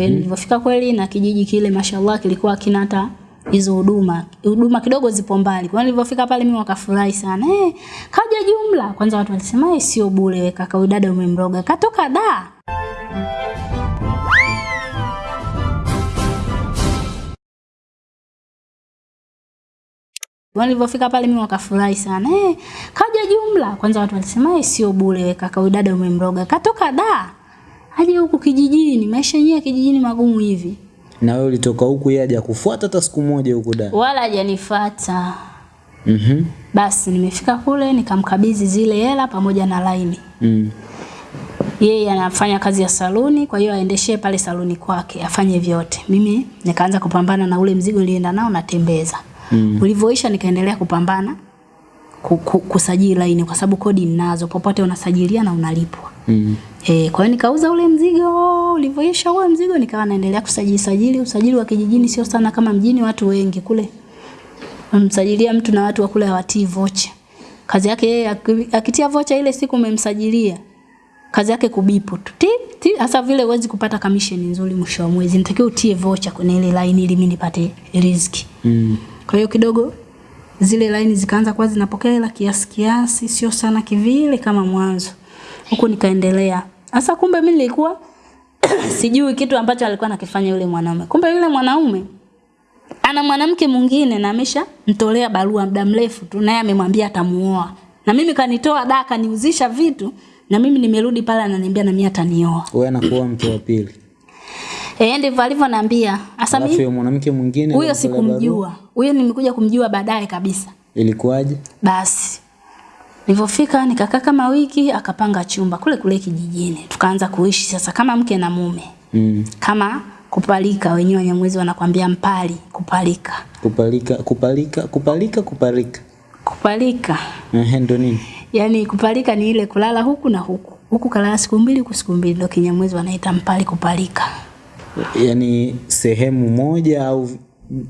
Mm. Nilivyofika kweli na kijiji kile mashallah kilikuwa kina hata hizo huduma. Huduma kidogo zipo mbali. Kwa hiyo pale mimi wakafurahi sana. Eh, kaja jumla. Kwanza watu walisema eh, sio bure wewe kaka huyu dada umemroga. Katoka da. Nilivyofika pale mimi wakafurahi sana. Eh, kaja jumla. Kwanza watu walisema eh, sio bure wewe kaka huyu dada umemroga. Katoka da. Aje huku kijijini, maisha yenyewe kijijini magumu hivi. Na wewe ulitoka huku yeye haja kufuata hata siku moja huku da. Wala hajanifuata. Mhm. Basi nimefika kule nikamkabidhi zile hela pamoja na laini. Mm. Yeye anafanya kazi ya saluni, kwa hiyo aendeshe pale saluni kwake, afanye vyote. Mimi nikaanza kupambana na ule mzigo nilienda nao natembeza. Mm. Ulivyoisha nikaendelea kupambana ku, ku, kusajili laini kwa sababu kodi ninazo, popote unasajilia na unalipwa. Mm. Eh, kwa hiyo nikauza ule mzigo, ulivyoisha ule mzigo nikawa naendelea kusajili sajili. Usajili wa kijijini sio sana kama mjini, watu wengi kule. Umemsajilia mtu na watu wa kule hawatii vocha. Kazi yake yeye akitia vocha ile siku umemsajilia. Kazi yake kubipu tu. Ti, ti, hasa vile huwezi kupata commission nzuri mwisho wa mwezi. Nitakiwa utie vocha kwenye ile line ili mimi nipate riziki. Mm. Kwa hiyo kidogo zile line zikaanza kuwa zinapokea hela kiasi kiasi, sio sana kivile kama mwanzo. Huku nikaendelea. Sasa kumbe mimi nilikuwa sijui kitu ambacho alikuwa anakifanya yule mwanaume. Kumbe yule mwanaume ana mwanamke mwingine na amesha mtolea barua muda mrefu tu naye amemwambia atamuoa. Na mimi kanitoa da kaniuzisha vitu na mimi nimerudi pale ananiambia na mimi atanioa. Wewe anakuwa mke wa pili. Eh ndivyo alivyoniambia. Sasa mimi huyo mwanamke mwingine huyo sikumjua. Huyo nimekuja kumjua baadaye kabisa. Ilikuwaje? Basi nilivyofika nikakaa kama wiki, akapanga chumba kule kule kijijini. Tukaanza kuishi sasa kama mke na mume, Mm. kama kupalika. Wenyewe Wanyamwezi wanakwambia mpali, kupalika. Kupalika, kupalika, kupalika, kupalika. Kupalika Eh, ndo nini? Yaani kupalika ni ile kulala huku na huku, huku kalala siku mbili, huku siku mbili, ndio Kinyamwezi wanaita mpali, kupalika. Yaani sehemu moja au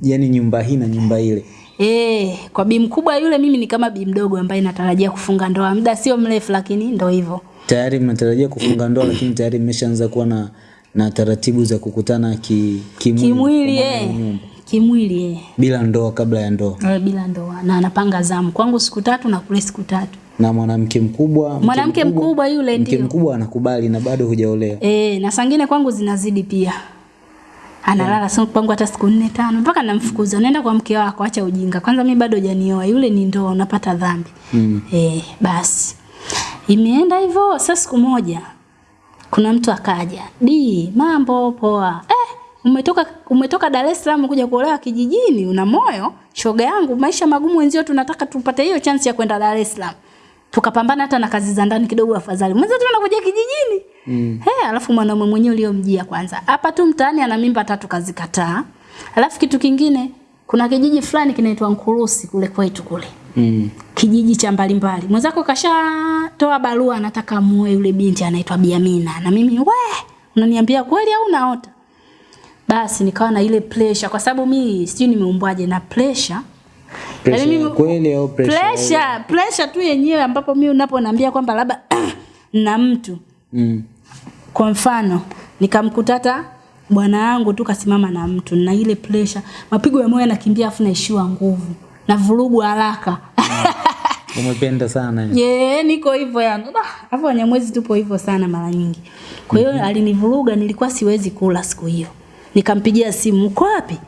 yani nyumba hii na nyumba ile. Eh, kwa bi mkubwa yule mimi ni kama bi mdogo ambaye natarajia kufunga ndoa. Muda sio mrefu, lakini ndo hivyo. Tayari mnatarajia kufunga ndoa lakini tayari mmeshaanza kuwa na na taratibu za kukutana ki, kimwili, Kimwili eh, kimwili eh. bila ndoa kabla ya ndoa. Eh, bila ndoa. Na anapanga zamu. Kwangu siku tatu na kule siku tatu. Na mwanamke mkubwa mwanamke mkubwa mkubwa yule mke ndio. mkubwa anakubali na bado hujaolewa. Eh na sangine kwangu zinazidi pia analala sio kwangu hata siku nne tano mpaka namfukuza. Naenda kwa mke wako acha ujinga. Kwanza mimi bado hujanioa yule ni ndoa unapata dhambi. Mm. eh basi. Imeenda hivyo sasa siku moja kuna mtu akaja. Di mambo poa. Eh umetoka umetoka Dar es Salaam kuja kuolewa kijijini una moyo? Shoga yangu maisha magumu wenzio tunataka tupate hiyo chance ya kwenda Dar es Salaam. Tukapambana hata na kazi za ndani kidogo afadhali. Mwenzetu tunakuja kijijini Mm. He, alafu mwanaume mwenyewe uliomjia kwanza. Hapa tu mtaani ana mimba tatu kazikataa. Alafu kitu kingine kuna kijiji fulani kinaitwa Nkurusi kule kwetu kule. Mm. Kijiji cha mbalimbali. Mwenzako kashatoa barua anataka muoe yule binti anaitwa Biamina. Na mimi we, unaniambia kweli au unaota? Basi nikawa na ile pressure kwa sababu mimi sijui nimeumbwaje na pressure. Pressure ya kweli au pressure pressure, pressure tu yenyewe ambapo mimi unaponiambia kwamba labda na mtu mm. Kwa mfano nikamkutata bwana yangu tu kasimama na mtu na ile pressure mapigo ya moyo yanakimbia afu naishiwa nguvu na vurugu haraka. Umependa sana. Yeah, ye niko hivyo yani. Afu hapo wanyamwezi tupo hivyo sana mara nyingi. Kwa hiyo mm -hmm. alinivuruga nilikuwa siwezi kula siku hiyo. Nikampigia simu uko wapi?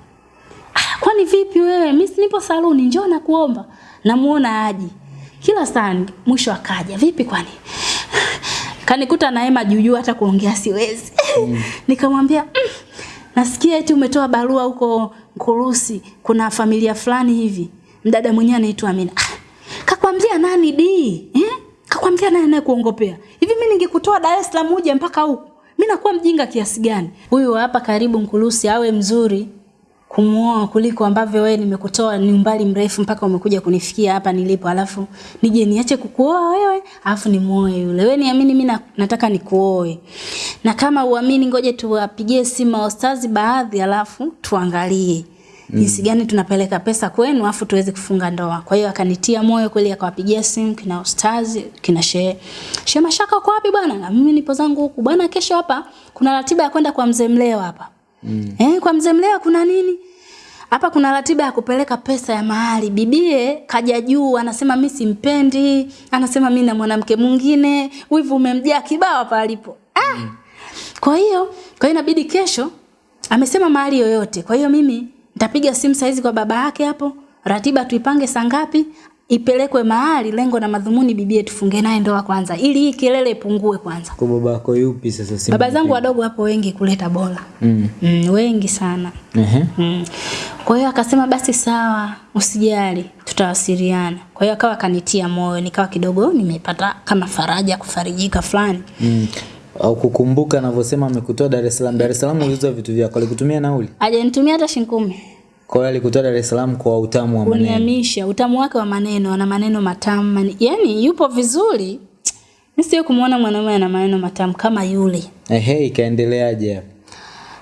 Ah, kwani vipi wewe? Mimi nipo saluni njoo nakuomba. Namuona aji kila saa mwisho akaja vipi kwani kanikuta na hema juu juu hata kuongea siwezi. Nikamwambia mm, nasikia eti umetoa barua huko Nkurusi kuna familia fulani hivi. Mdada mwenyewe anaitwa Amina. Ah, kakwambia nani di eh? kakwambia nani anayekuongopea? Hivi mimi ningekutoa Dar es Salaam uje mpaka huku? Mimi nakuwa mjinga kiasi gani? Huyu hapa karibu Nkurusi awe mzuri kumuoa kuliko ambavyo wewe nimekutoa ni umbali mrefu mpaka umekuja kunifikia hapa nilipo. Alafu nije niache kukuoa wewe alafu nimuoe yule. Wewe niamini mimi na- nataka nikuoe. Na kama uamini ngoje tuwapigie simu maostazi baadhi alafu tuangalie jinsi gani tunapeleka pesa kwenu afu tuweze kufunga ndoa. Kwa hiyo akanitia moyo kweli, akawapigia simu kina ustazi kina shehe shehe Mashaka, uko wapi bwana? Na mimi nipo zangu huku. Bwana, kesho hapa kuna ratiba ya kwenda kwa mzee Mleo hapa mm. Eh, kwa mzee Mlewa kuna nini? Hapa kuna ratiba ya kupeleka pesa ya mahali. Bibie kaja juu anasema mimi simpendi, anasema mimi na mwanamke mwingine, wivu umemjaa kibao hapa alipo. Ah. Mm. Kwa hiyo, kwa hiyo inabidi kesho amesema mahali yoyote. Kwa hiyo mimi nitapiga simu saizi kwa baba yake hapo, ratiba tuipange saa ngapi, ipelekwe mahali, lengo na madhumuni bibie tufunge naye ndoa kwanza, ili hii kelele ipungue kwanza. Kwa baba yako yupi sasa simu? Baba zangu wadogo hapo wengi kuleta bora Mm. Mm, wengi sana. Ehe. Mm. Kwa hiyo akasema basi sawa, usijali, tutawasiliana. Kwa hiyo akawa kanitia moyo, nikawa kidogo nimepata kama faraja kufarijika fulani. Mm. Au kukumbuka anavyosema amekutoa Dar es Salaam. Dar es Salaam uliuza vitu vyako, alikutumia nauli? Hajanitumia hata shilingi. Kwa hiyo alikutoa Dar es Salaam kwa utamu wa maneno. Uniamisha, utamu wake wa maneno, ana maneno matamu. mani- Yaani yupo vizuri. Mimi kumuona mwanamume ana maneno matamu kama yule. Ehe, ikaendeleaje?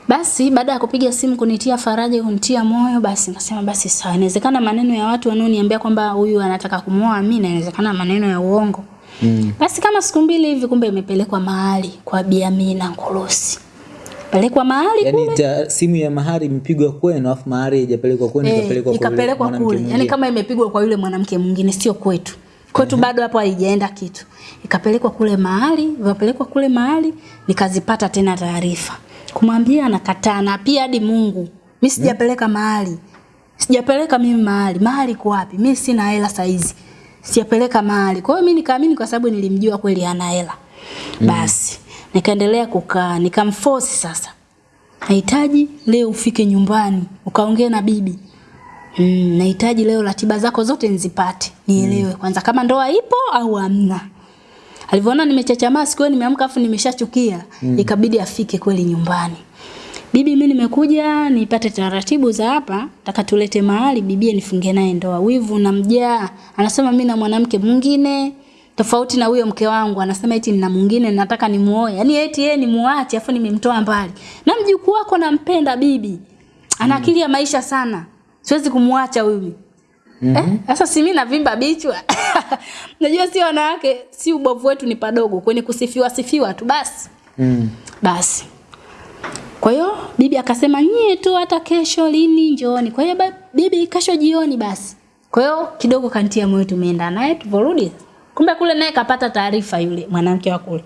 Basi baada ya kupiga simu kunitia faraja, kunitia moyo, basi nikasema basi sawa. Inawezekana maneno ya watu wanaoniambia kwamba huyu anataka kumwoa mimi, na inawezekana maneno ya uongo. Mm. Basi kama siku mbili hivi, kumbe imepelekwa mahali kwa Bi Amina Nkolosi. Pelekwa mahali Yaani ta, simu ya mahari imepigwa kwenu afu mahari haijapelekwa kwenu eh, ikapelekwa ikapelekwa mwanamke kule. Yaani kama imepigwa kwa yule mwanamke mwingine, sio kwetu. Kwetu bado hapo haijaenda kitu. Ikapelekwa kule mahali, ikapelekwa kule mahali, nikazipata tena taarifa. Kumwambia anakataa na pia hadi Mungu. Mimi sijapeleka mahali. Sijapeleka mimi mahali. Mahali kwa wapi? Mimi sina hela saizi. Sijapeleka mahali. Kwa hiyo mimi nikaamini kwa sababu nilimjua kweli ana hela. Basi nikaendelea kukaa, nikamforce sasa. Nahitaji leo ufike nyumbani ukaongee na bibi. Mm, nahitaji leo ratiba zako zote nzipate nielewe mm. kwanza kama ndoa ipo au hamna. Alivyoona nimechachamaa siku nimeamka afu nimeshachukia, mm. ikabidi afike kweli nyumbani. Bibi, mimi nimekuja nipate taratibu za hapa, nataka tulete mahali bibie nifunge naye ndoa. Wivu namjaa. Anasema mimi na mwanamke mwingine tofauti na huyo mke wangu anasema eti nina mwingine nataka nimuoe. Yaani eti yeye ni muache afu nimemtoa mbali. Na mjukuu wako nampenda bibi. Ana akili ya maisha sana. Siwezi kumwacha huyu. Mm -hmm. Eh, sasa si mimi navimba bichwa. Najua si wanawake, si ubovu wetu ni padogo kwenye kusifiwa sifiwa tu basi. Mm. Basi. Kwa hiyo bibi akasema nyie tu hata kesho lini njooni. Kwa hiyo bibi kesho jioni basi. Kwa hiyo kidogo kantia moyo tumeenda naye tuvorudi. Kumbe kule naye kapata taarifa yule mwanamke wa kule.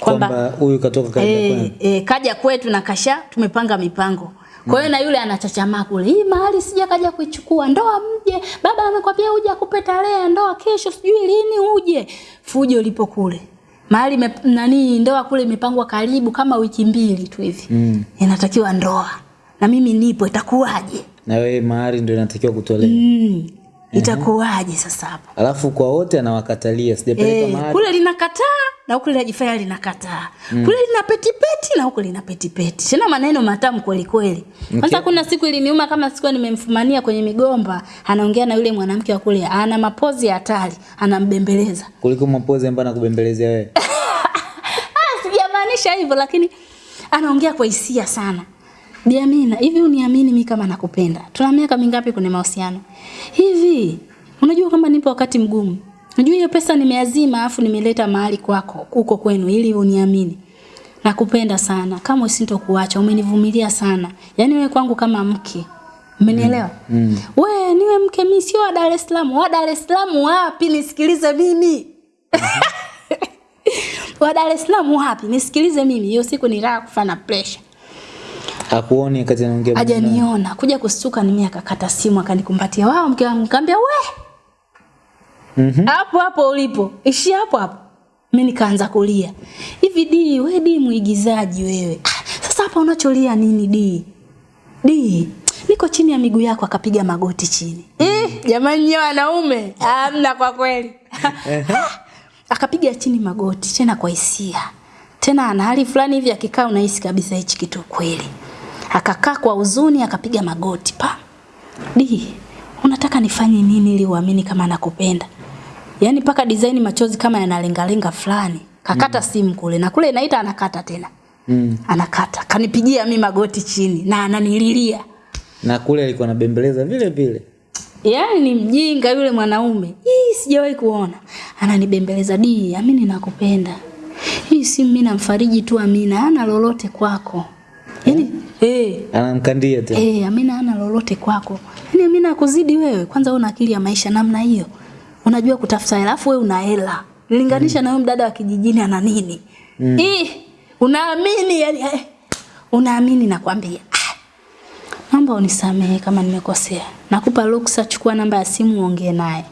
Kwamba huyu katoka kaja eh, kwenu. eh, kaja kwetu na kasha tumepanga mipango. Kwa hiyo mm. na yule anachachamaa kule. Hii mahali sija kaja kuichukua. Ndoa mje. Baba amekwambia uje akupe tarehe ndoa kesho sijui lini uje. Fujo lipo kule. Mahali nani ndoa kule imepangwa karibu kama wiki mbili tu hivi. Mm. Inatakiwa ndoa. Na mimi nipo itakuwaje? Na wewe mahari ndio inatakiwa kutolewa. Mm. Itakuwaje sasa hapo? Alafu kwa wote anawakatalia sijapeleka e, mahari. kule linakataa na huku linajifanya linakataa. Mm. Kule lina petipeti na huku lina petipeti. Tena maneno matamu kweli kweli. Kwanza kuna siku iliniuma kama siku nimemfumania kwenye migomba, anaongea na yule mwanamke wa kule, ana mapozi ya hatari, anambembeleza. Kuliko mapozi ambayo anakubembelezea wewe. Ah, sijamaanisha hivyo lakini anaongea kwa hisia sana. Bi Amina, hivi uniamini mimi kama nakupenda? Tuna miaka mingapi kwenye mahusiano? Hivi unajua kama nipo wakati mgumu. Unajua hiyo pesa nimeazima afu nimeleta mahali kwako huko kwenu ili uniamini. Nakupenda sana. Kama usintokuacha, umenivumilia sana. Yaani wewe kwangu kama mke. Umenielewa? Mm. We niwe mke mimi sio wa Dar es Salaam. Wa Dar es Salaam wapi? Nisikilize mimi. wa Dar es Salaam wapi? Nisikilize mimi. Hiyo siku nilikaa kufa na pressure. Hakuoni wakati anaongea. Hajaniona. Kuja kustuka ni mimi akakata simu akanikumbatia. Wao mke wangu nikamwambia we. Mhm. Hapo hapo ulipo. Ishi hapo hapo. Mimi nikaanza kulia. Hivi di, we di muigizaji wewe. Ah, Sasa hapa unacholia nini di? Di, niko chini ya miguu yako akapiga magoti chini. Eh, jamani nyewe wanaume, hamna kwa kweli. akapiga chini magoti tena kwa hisia. Tena ana hali fulani hivi akikaa unahisi kabisa hichi kitu kweli. Akakaa kwa huzuni akapiga magoti pa. Di, unataka nifanye nini ili uamini kama nakupenda? Yaani paka design machozi kama yanalengalenga fulani. Kakata mm. simu kule na kule inaita anakata tena. Mm. Anakata. Kanipigia mi magoti chini na ananililia. na kule alikuwa anabembeleza vile vile yaani ni mjinga yule mwanaume hii sijawahi kuona ananibembeleza di amini nakupenda hii si mimi namfariji tu amina ana lolote kwako eh anamkandia tena Eh, Amina hana lolote kwako. Yaani Amina akuzidi wewe. Kwanza wewe una akili ya maisha namna hiyo. Unajua kutafuta hela, alafu wewe una hela. Linganisha na huyo mdada wa kijijini ana nini? Mm. Eh, unaamini yani eh, unaamini nakwambia. Ah, Naomba unisamehe kama nimekosea. Nakupa ruksa, chukua namba ya simu uongee naye.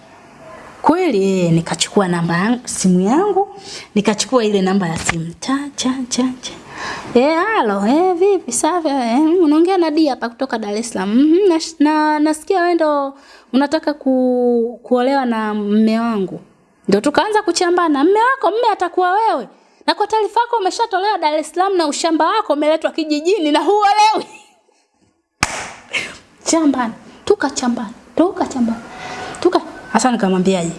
Kweli eh, nikachukua namba simu yangu, nikachukua ile namba ya simu. Cha cha cha cha. Eh, halo, eh vipi safi? Eh, unaongea na Dia hapa kutoka Dar es Salaam. Mhm, na, na nasikia wewe ndo unataka ku, kuolewa na mme wangu. Ndio tukaanza kuchambana. Mme wako mme atakuwa wewe. Na kwa taarifa yako umeshatolewa Dar es Salaam na ushamba wako umeletwa kijijini na huolewi. Chambana, tukachambana, tukachambana. Tuka hasa nikamwambiaje?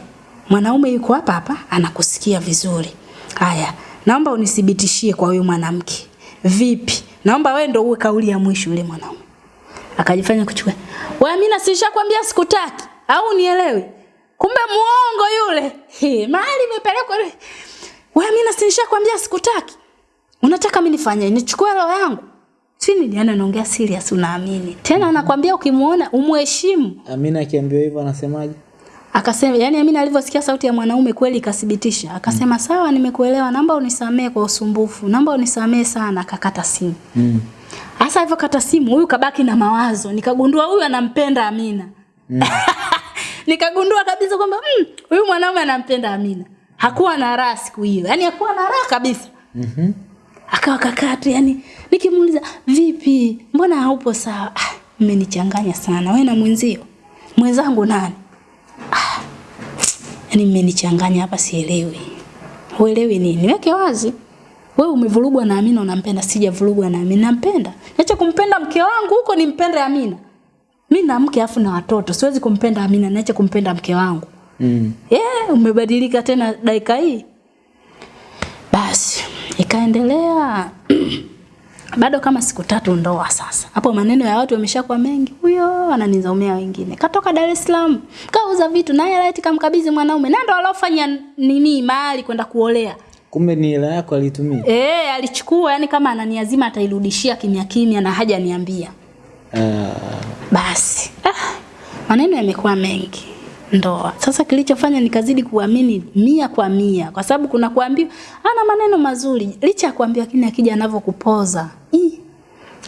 Mwanaume yuko hapa hapa anakusikia vizuri. Haya, naomba unithibitishie kwa huyu mwanamke. Vipi? Naomba wewe ndio uwe kauli ya mwisho yule mwanaume. Akajifanya kuchukua. Wewe mimi nasishakwambia sikutaki au unielewi? Kumbe muongo yule. He, mahali imepelekwa yule. Wewe mimi nasishakwambia sikutaki. Unataka mimi nifanye nichukue roho yangu? Chini nini yani anaongea serious unaamini. Tena anakwambia ukimuona umheshimu. Amina akiambiwa hivyo anasemaje Akasema yani Amina alivyosikia sauti ya mwanaume kweli ikathibitisha. Akasema mm. sawa nimekuelewa naomba unisamee kwa usumbufu. Naomba unisamee sana akakata simu. mm. Hasa kata simu huyu kabaki na mawazo. Nikagundua huyu anampenda Amina. Mm. Nikagundua kabisa kwamba "Mm, huyu mwanaume anampenda Amina. Hakuwa na raha siku hiyo. Yaani hakuwa na raha kabisa. Mhm. Akawa kakata yani nikimuuliza vipi? Mbona haupo sawa? Ah, mmenichanganya sana. Wewe na mwenzio. Mwenzangu nani? Ah. Yaani mmenichanganya hapa sielewi. Huelewi nini? Weke wazi. Wewe umevurugwa na Amina unampenda, sijavurugwa na Amina nampenda. Niache kumpenda mke wangu huko nimpende Amina. Mimi na mke afu na watoto, siwezi kumpenda Amina, niache kumpenda mke wangu. Mm. Yeah, umebadilika tena dakika hii. Basi ikaendelea bado kama siku tatu ndoa sasa. Hapo maneno ya watu yameshakuwa mengi. Huyo ananizaumia wengine. Katoka Dar es Salaam, kauza vitu naye laiti kamkabidhi mwanaume. Na ndo alofanya nini mahali kwenda kuolea. kumbe ni hela yako alitumia Eh, alichukua yani kama ananiazima atairudishia kimya kimya na haja niambia. Ah, Basi ah, maneno yamekuwa mengi ndoa. Sasa kilichofanya nikazidi kuamini mia kwa mia, kwa sababu kuna kuambiwa ana maneno mazuri, licha ya kuambiwa lakini akija anavyokupoza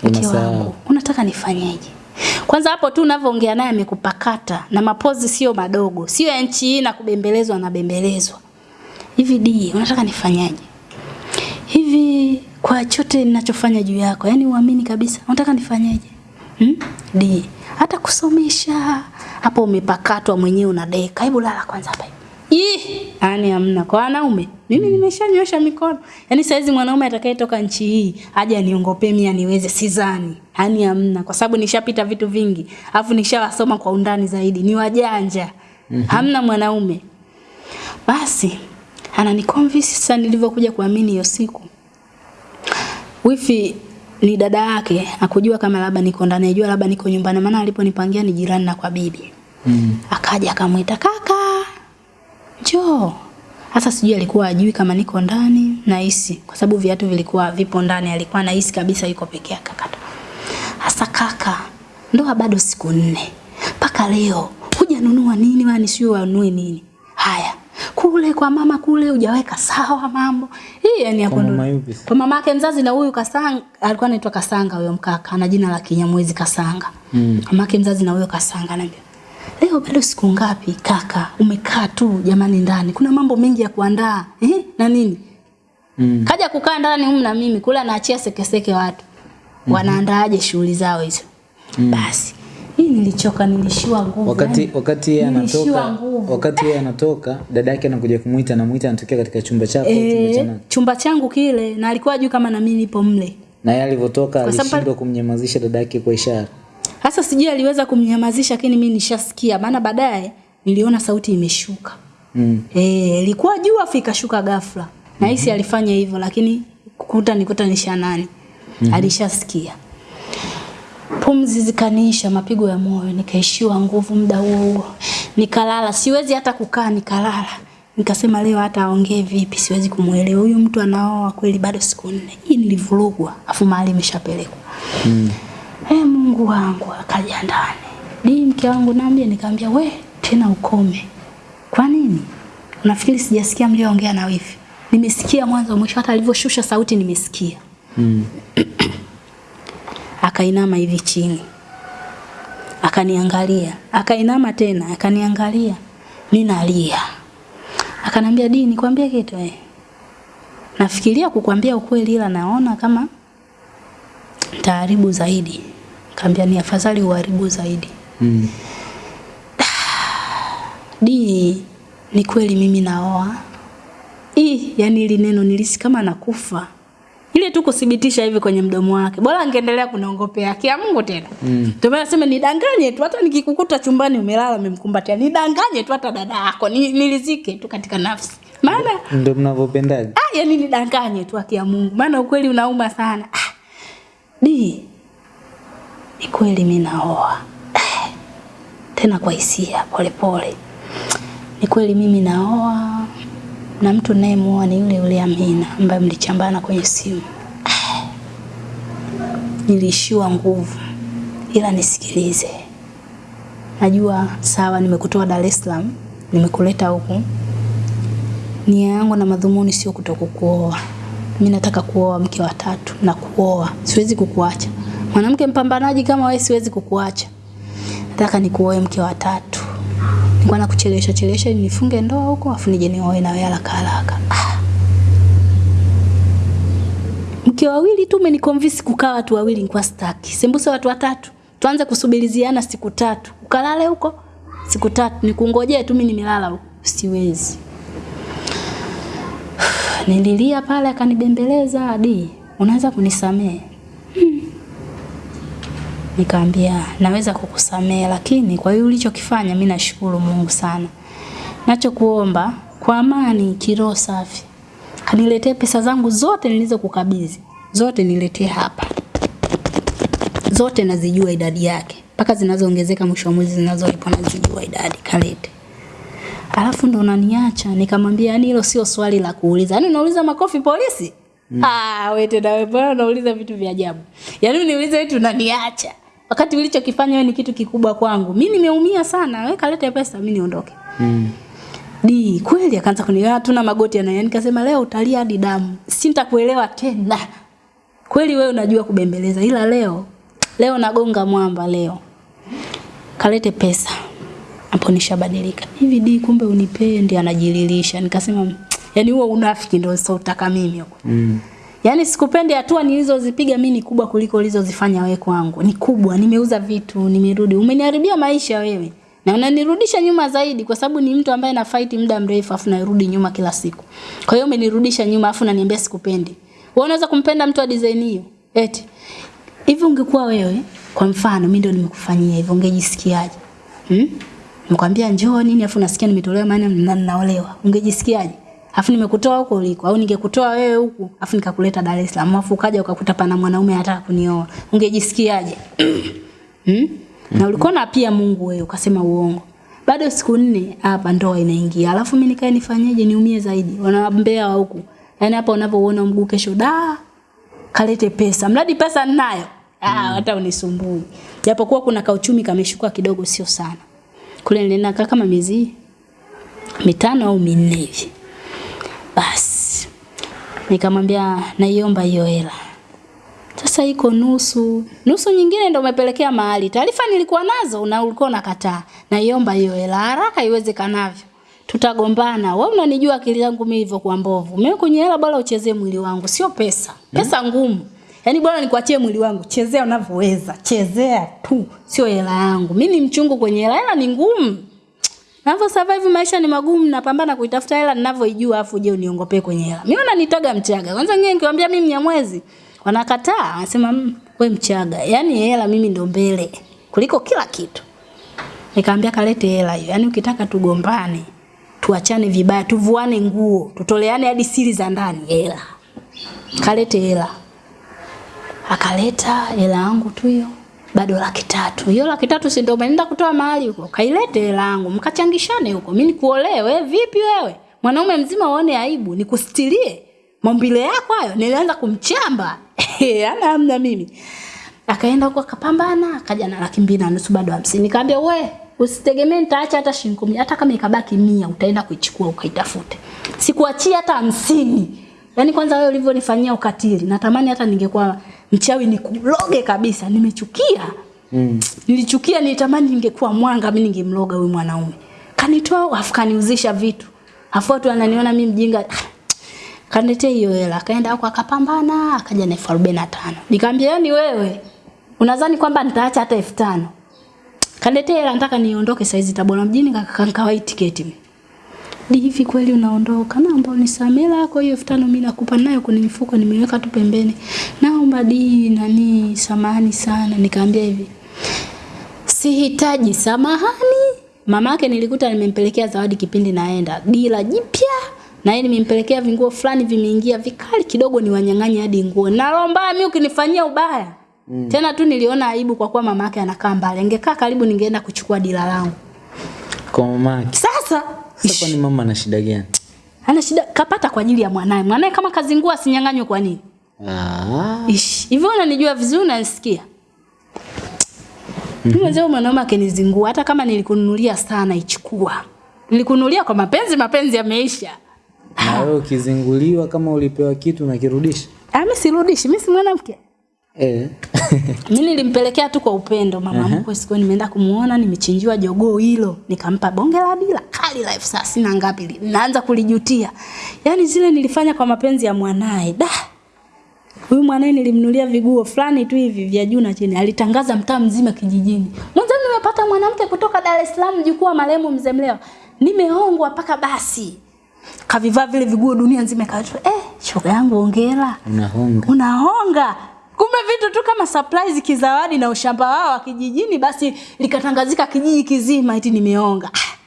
mke wangu unataka nifanyeje? Kwanza hapo tu unavyoongea naye amekupakata na mapozi sio madogo, sio ya nchi hii na kubembelezwa na bembelezwa. Hivi di, unataka nifanyaje? Hivi kwa chote ninachofanya juu yako, yani uamini kabisa, unataka nifanyeje? Hmm? Di, hata kusomesha hapo umepakatwa mwenyewe unadeka. Hebu lala kwanza hapa. Ih, yani hamna kwa wanaume. Mimi nimeshanyosha mikono. Yaani saizi mwanaume atakayetoka nchi hii aje aniongopee mimi aniweze sidhani. Yaani hamna kwa sababu nishapita vitu vingi. Alafu nishawasoma kwa undani zaidi. Ni wajanja. Hamna mwanaume. Basi ananiconvince sasa nilivyokuja kuamini hiyo siku. Wifi ni dada yake, akujua kama labda niko ndani, ajua labda niko nyumbani, maana aliponipangia ni jirani na kwa bibi. mm. Akaja akamwita kaka, njoo. Sasa sijui alikuwa ajui kama niko ndani nahisi, kwa sababu viatu vilikuwa vipo ndani, alikuwa nahisi kabisa yuko peke yake. Kaka, sasa kaka, ndoa bado siku nne mpaka leo hujanunua nini, wani sio wanunue nini? Haya, kule kwa mama kule hujaweka sawa mambo hii, yani ya mama kwa mama yake mzazi na huyu Kasanga alikuwa anaitwa Kasanga huyo mkaka ana jina la Kinyamwezi Kasanga. Mm. Mama yake mzazi na huyo Kasanga anambia Leo bado siku ngapi kaka? Umekaa tu jamani ndani. Kuna mambo mengi ya kuandaa. Eh? Na nini? Mm. Kaja kukaa ndani humu na mimi kula naachia sekeseke watu. Mm -hmm. Wanaandaaje shughuli zao hizo? Mm. Basi. Hii nilichoka nilishiwa nguvu. wakati wakati yeye anatoka wakati yeye anatoka dada yake anakuja kumuita anamuita anatokea katika chumba chako e, chumba chumba changu kile na alikuwa juu kama na mimi nipo mle. na yeye alivyotoka alishindwa kumnyamazisha dada yake kwa ishara Hasa sijui aliweza kumnyamazisha lakini mimi nishasikia maana baadaye niliona sauti imeshuka. mm. Eh, ilikuwa juu afu ikashuka ghafla. Na hisi alifanya hivyo lakini kukuta nikuta nisha nani. Alishasikia. Pumzi zikaniisha, mapigo ya moyo, nikaishiwa nguvu muda huo huo, nikalala. Siwezi hata kukaa, nikalala. Nikasema leo hata aongee vipi, siwezi kumuelewa huyu mtu anaoa kweli, bado siku nne. Hii nilivurugwa, afu mahali imeshapelekwa. Mm. Hey, Mungu wangu akaja ndani. Di mke wangu naambia, nikamwambia we tena ukome. Kwa nini? Unafikiri sijasikia mlioongea na wifi? Nimesikia mwanzo mwisho, hata alivyoshusha sauti nimesikia. Mm. akainama hivi chini. Akaniangalia. Akainama tena. Akaniangalia. Ninalia. Akanambia di nikwambie kitu eh? Nafikiria kukwambia ukweli ila naona kama taharibu zaidi. Kaambia ni afadhali uharibu zaidi. Mm. dini ni kweli mimi naoa. Ih, yani ili neno nilisi kama nakufa ile tu kuthibitisha hivi kwenye mdomo wake. Bora angeendelea kunaongopea kia Mungu tena. Mm. ndio maana nasema nidanganye tu. Hata nikikukuta chumbani umelala umemkumbatia nidanganye tu hata dada yako. Ni, nilizike tu katika nafsi. Maana Ndio mnavyopendaje? ah, yani nidanganye tu akia Mungu. Maana ukweli unauma sana. Ah, di ni kweli mimi naoa. Eh, tena kwa hisia polepole ni kweli mimi naoa na mtu nayemuoa ni yule yule Amina ambaye mlichambana kwenye simu. Nilishiwa nguvu ila nisikilize. Najua sawa nimekutoa Dar es Salaam nimekuleta huku. Nia yangu na madhumuni sio kutokukuoa. Mimi nataka kuoa mke wa tatu na kuoa siwezi kukuacha. Mwanamke mpambanaji kama wewe siwezi kukuacha. Nataka nikuoe mke wa tatu nilikuwa nakuchelewesha chelewesha ili nifunge ndoa huko afu nije nioe na wewe haraka haraka. Mke wawili tu umenikonvince kukaa watu wawili nikuwa staki. sembuse watu watatu. Tuanze kusubiriziana siku tatu. Ukalale huko siku tatu. Nikungojee tu mimi nimelala huko. Siwezi. Nililia pale akanibembeleza hadi unaweza kunisamehe. Nikaambia naweza kukusamehe lakini kwa hiyo ulichokifanya mimi nashukuru Mungu sana. Nachokuomba kwa amani kiroho safi. Kaniletee pesa zangu zote nilizokukabidhi. Zote niletee hapa. Zote nazijua idadi yake. Mpaka zinazoongezeka mwisho wa mwezi zinazolipwa nazijua idadi kalete. Alafu ndo unaniacha nikamwambia yani hilo sio swali la kuuliza. Yaani unauliza makofi polisi? Mm. Ah, wewe tena wewe bwana unauliza vitu vya ajabu. Yaani uniulize wewe unaniacha. Wakati ulichokifanya wewe ni kitu kikubwa kwangu. Mimi nimeumia sana. Wewe kalete pesa mimi niondoke. Mm. Di kweli akaanza kuniona tuna magoti yana yani nikasema leo utalia hadi damu. Sintakuelewa tena. Kweli wewe unajua kubembeleza ila leo leo nagonga mwamba leo. Kalete pesa. Hapo nishabadilika. Hivi di kumbe unipendi anajililisha. Nikasema yani huo unafiki ndio sio utaka mimi huko. Mm. Yaani sikupendi hatua nilizozipiga mimi ni kubwa kuliko ulizozifanya wewe kwangu. Ni kubwa, nimeuza vitu, nimerudi. Umeniharibia maisha wewe. Na unanirudisha nyuma zaidi kwa sababu ni mtu ambaye na fight muda mrefu afu narudi nyuma kila siku. Kwa hiyo umenirudisha nyuma afu unaniambia sikupendi. Wewe unaweza kumpenda mtu wa design hiyo? Eti. Hivi ungekuwa wewe kwa mfano mimi ndio nimekufanyia hivyo ungejisikiaje? Hmm? Nimekwambia njoo nini afu nasikia nimetolewa maana na ninaolewa. Ungejisikiaje? Afu nimekutoa huko uliko au ningekutoa wewe huku afu nikakuleta Dar es Salaam afu ukaja ukakuta pana mwanaume anataka kunioa. Ungejisikiaje? hmm? Na ulikuwa na pia Mungu wewe ukasema uongo. Bado siku nne hapa ndoa inaingia. Alafu mimi nikae nifanyeje niumie zaidi? Wanambea wa huku. Yaani hapa unavyoona mguu kesho da kalete pesa. Mradi pesa ninayo. Ah, hata unisumbui. Japokuwa kuna kauchumi kameshuka kidogo sio sana. Kule nilienda kama miezi mitano au minne hivi. Basi nikamwambia naiomba hiyo hela. Sasa iko nusu. Nusu nyingine ndio umepelekea mahali. Taarifa nilikuwa nazo na ulikuwa unakataa. Naiomba hiyo hela haraka iwezekanavyo. Tutagombana. Wewe unanijua akili yangu mimi ilivyokuwa mbovu. Mimi kwenye hela bora uchezee mwili wangu, sio pesa. Pesa ngumu. Yaani bora nikuachie mwili wangu, chezea unavyoweza. Chezea tu, sio hela yangu. Mimi ni mchungu kwenye hela, hela ni ngumu. Navyo survive maisha ni magumu, napambana kuitafuta hela ninavyoijua afu je uniongopee kwenye hela. Mimi na nitaga Mchaga. Kwanza ngine nikiwaambia mimi Mnyamwezi, wanakataa, wanasema wewe we Mchaga. Yaani hela mimi ndo mbele kuliko kila kitu. Nikamwambia kalete hela hiyo. Yaani ukitaka tugombane, tuachane vibaya, tuvuane nguo, tutoleane hadi siri za ndani, hela. Kalete hela. Akaleta hela yangu tu hiyo. Bado laki tatu. Hiyo laki tatu si ndio umeenda kutoa mahali huko? Kailete hela yangu, mkachangishane huko. Mimi nikuolewe, vipi wewe? Mwanaume mzima uone aibu, nikustilie. Maumbile yako hayo nilianza kumchamba. Ana hamna mimi. Akaenda huko akapambana, akaja na laki mbili na nusu bado hamsini. Nikamwambia we, usitegemee nitaacha hata shilingi hata kama ikabaki mia utaenda kuichukua ukaitafute. Sikuachia hata hamsini. Yaani kwanza wewe ulivyonifanyia ukatili, natamani hata ningekuwa mchawi nikuloge kabisa. Nimechukia. Mm. Nilichukia, nilitamani ningekuwa mwanga, mimi ningemloga huyu mwanaume. Kanitoa afu kaniuzisha vitu. Afu watu wananiona mimi mjinga. Kaniletea hiyo hela, akaenda huko akapambana, akaja na elfu arobaini na tano. Nikamwambia yani wewe unadhani kwamba nitaacha hata elfu tano? Kaniletea hela, nataka niondoke saizi Tabora mjini, kakawai tiketi. Ni hivi kweli unaondoka? Naomba unisamee yako hiyo elfu tano mimi nakupa nayo kwenye mfuko nimeweka tu pembeni. Naomba di nani samahani sana. Nikamwambia hivi. Sihitaji samahani. Mamake nilikuta nimempelekea zawadi kipindi naenda. Dila jipya na yeye nimempelekea vinguo fulani vimeingia vikali kidogo ni wanyang'anya hadi nguo. Naomba mimi ukinifanyia ubaya. Mm. Tena tu niliona aibu kwa kuwa mamake anakaa mbali. Angekaa karibu ningeenda kuchukua dila langu. Kwa mamake. Sasa Sasa kwani mama ana shida gani? ana shida kapata kwa ajili ya mwanae. Mwanae kama kazingua asinyang'anywe kwa nini? Ah. Ish, hivyo unanijua vizuri unanisikia? Mimi mzee mwanaume akinizingua hata kama nilikununulia sana ichukua. Nilikununulia kwa mapenzi, mapenzi yameisha. Na wewe ukizinguliwa kama ulipewa kitu nakirudisha? Ah, mimi sirudishi, mimi si mwanamke. Eh. Mimi nilimpelekea tu kwa upendo mama mkwe siku nimeenda kumuona nimechinjiwa jogoo hilo nikampa bonge la dila kali la elfu thelathini na ngapi naanza kulijutia. Yaani zile nilifanya kwa mapenzi ya mwanae. Da. Huyu mwanae nilimnulia viguo fulani tu hivi vya juu na chini. Alitangaza mtaa mzima kijijini. Mwanzo nimepata mwanamke kutoka Dar es Salaam jukuu wa marehemu mzee Mleo. Nimeongwa mpaka basi. Kavivaa vile viguo dunia nzima ikajua eh shoga yangu hongera Unahonga. unahonga kumbe vitu tu kama surprise kizawadi na ushamba wao wa kijijini basi likatangazika kijiji kizima eti nimeonga. Ah,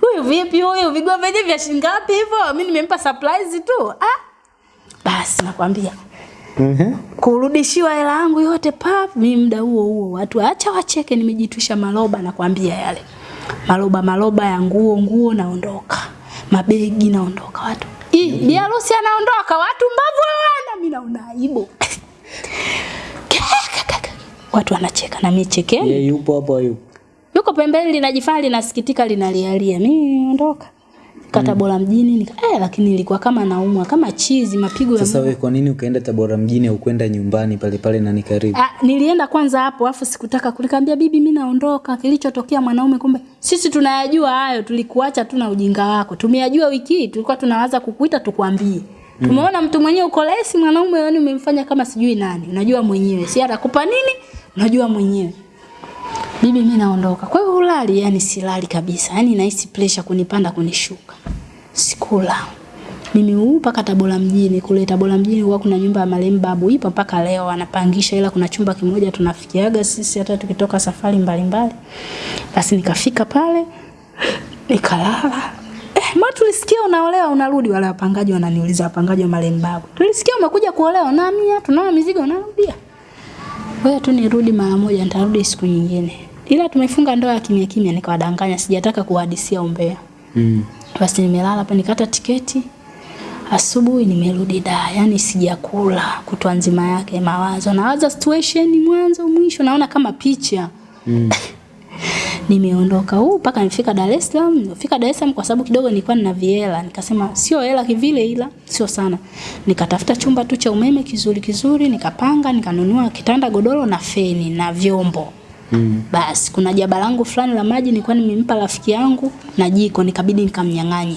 huyu vipi huyu? Vigo vyenye vya shilingi ngapi hivyo? Mimi nimempa surprise tu. Ah basi nakwambia. Mhm. kurudishiwa hela yangu yote pap mimi muda huo huo watu acha wacheke nimejitwisha maloba nakwambia yale. Maloba maloba ya nguo nguo naondoka. Mabegi naondoka watu. Hii mm -hmm. bi harusi anaondoka watu mbavu hawana. Mimi naona aibu watu wanacheka na mimi chekeni Yeye yupo hapo yupo. yuko pembeni linajifanya linasikitika linalialia. Mimi niondoka. Kata bora mjini nika, eh, lakini ilikuwa kama naumwa kama chizi mapigo ya Sasa wewe kwa nini ukaenda Tabora mjini au kwenda nyumbani pale pale na nikaribu? Ah, nilienda kwanza hapo afu sikutaka kulikambia bibi mimi naondoka. Kilichotokea mwanaume kumbe sisi tunayajua hayo tulikuacha tu na ujinga wako. Tumeyajua wiki hii tulikuwa tunawaza kukuita tukwambie tumeona mtu mwenyewe uko lesi mwanaume yani umemfanya kama sijui nani. Unajua mwenyewe si atakupa nini? Unajua mwenyewe. Bibi mimi naondoka. Kwa hiyo ulali yani silali kabisa. Yani nahisi pressure kunipanda kunishuka. Sikula. Mimi huu mpaka Tabora mjini. Kule Tabora mjini huwa kuna nyumba ya marehemu babu ipo mpaka leo anapangisha ila kuna chumba kimoja tunafikiaga sisi hata tukitoka safari mbalimbali. Basi nikafika pale nikalala ma tulisikia unaolewa unarudi? Wale wapangaji wananiuliza wapangaji wa Malembabu, tulisikia umekuja kuolewa na mimi tunao mizigo unarudia. Wewe tu nirudi mara moja nitarudi siku nyingine. Ila tumefunga ndoa ya kimya kimya nikawadanganya sijataka kuhadisia umbea. Mm. basi nimelala hapa nikata tiketi. Asubuhi nimerudi da yani sijakula kutwa nzima yake mawazo. Nawaza situation mwanzo mwisho naona kama picha. Mm. Nimeondoka huu mpaka nifika Dar es Salaam. Nifika Dar es Salaam kwa sababu kidogo nilikuwa nina viela. Nikasema sio hela kivile ila sio sana. Nikatafuta chumba tu cha umeme kizuri kizuri nikapanga nikanunua kitanda godoro na feni na vyombo. Mm. basi kuna jaba langu fulani la maji nilikuwa nimempa rafiki yangu na jiko nikabidi nikamnyang'anye.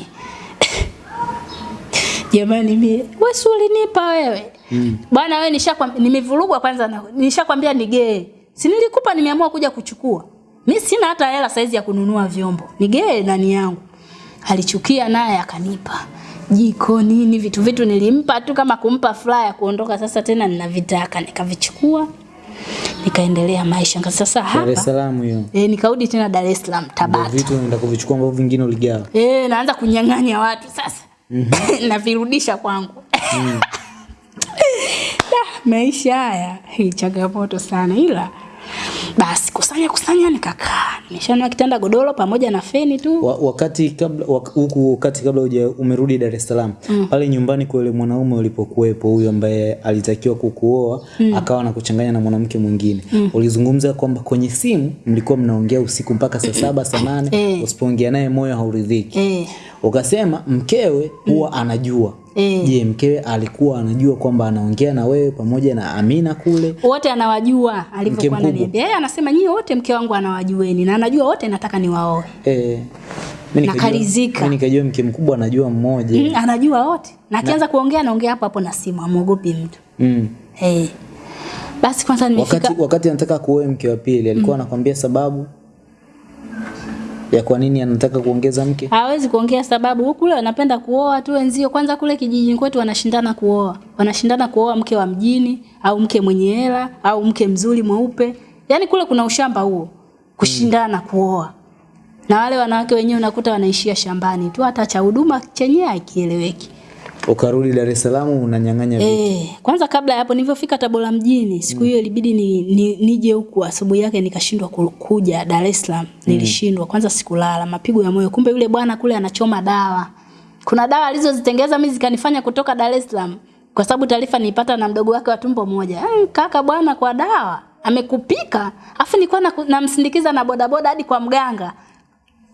Jamani mimi wewe si ulinipa wewe? Mm. bwana wewe nishakwambia nimevurugwa kwanza na nishakwambia ni gay. si nilikupa nimeamua kuja kuchukua mi sina hata hela saizi ya kununua vyombo nigee nani yangu alichukia naye akanipa jiko nini vitu vitu nilimpa tu kama kumpa furaha ya kuondoka sasa tena ninavitaka nikavichukua nikaendelea maisha Nika sasa Dar es hapa Salaam hiyo. eh, nikarudi tena Dar es Salaam Tabata vitu unaenda kuvichukua ambavyo vingine uligawa. Eh, naanza kunyang'anya watu sasa. mm -hmm. Navirudisha kwangu. mm. maisha haya hii changamoto sana ila Basi kusanya kusanya nikakaa. Nimeshanua kitanda godoro pamoja na feni tu. Wa, wakati kabla wak- huku wakati kabla uja umerudi Dar es Salaam mm. pale nyumbani kwa yule mwanaume ulipokuwepo huyo ambaye alitakiwa kukuoa mm. akawa na kuchanganya na mwanamke mwingine mm. ulizungumza kwamba kwenye simu mlikuwa mnaongea usiku mpaka saa saba saa nane Eh. usipoongea naye moyo hauridhiki Eh. ukasema mkewe huwa mm. anajua Je, je mkewe alikuwa anajua kwamba anaongea na wewe pamoja na Amina kule wote anawajua alivyokuwa ananiambia. Yeye anasema nyie wote mke wangu anawajueni na anajua wote nataka niwaoe. eh, mimi nikajua- mimi nikajua mke mkubwa anajua mmoja Mm, anajua wote. Na akianza kuongea anaongea hapo hapo na simu, amuogopi mtu. mm. Eh. Basi kwanza nimefika wakati wakati anataka kuoe mke wa pili alikuwa mm. anakwambia sababu ya kwa nini anataka kuongeza mke hawezi kuongea sababu huku kule wanapenda kuoa tu wenzio. Kwanza kule kijijini kwetu wanashindana kuoa, wanashindana kuoa mke wa mjini au mke mwenye hela au mke mzuri mweupe. Yaani kule kuna ushamba huo, kushindana kuoa. Na wale wanawake wenyewe unakuta wanaishia shambani tu, hata cha huduma chenyewe hakieleweki. ukarudi Dar es Salaam unanyang'anya vitu Eh, kwanza kabla ya hapo nilivyofika Tabora mjini, siku hiyo mm. ilibidi ni, ni, nije huku asubuhi yake nikashindwa ku- kuja Dar es Salaam. Nilishindwa. Kwanza sikulala, mapigo ya moyo. Kumbe yule bwana kule anachoma dawa. Kuna dawa alizozitengeza mimi zikanifanya kutoka Dar es Salaam. Kwa sababu taarifa nilipata na mdogo wake wa tumbo moja. Eh, kaka bwana kwa dawa amekupika. Afu nilikuwa na- namsindikiza na bodaboda hadi kwa mganga.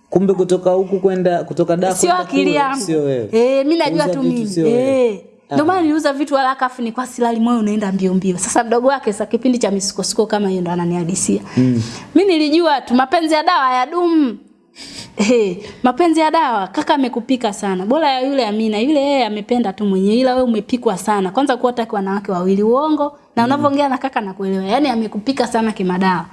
kumbe kutoka huku kwenda kutoka Dar Sio akili yangu. sio wewe Eh, mimi najua tu mimi. Eh. Ndio maana niliuza vitu haraka afu ni kwa silali moyo unaenda mbio mbio. Sasa mdogo wake sasa kipindi cha misukosuko kama hiyo ndo ananihadisia. Mm. Mimi nilijua tu mapenzi ya dawa ya Eh, mapenzi ya dawa kaka amekupika sana. Bora ya yule Amina, yule yeye amependa tu mwenye ila wewe umepikwa sana. Kwanza kuwa taki wanawake wawili uongo na unavyoongea na kaka nakuelewa. Yaani amekupika sana kimadawa.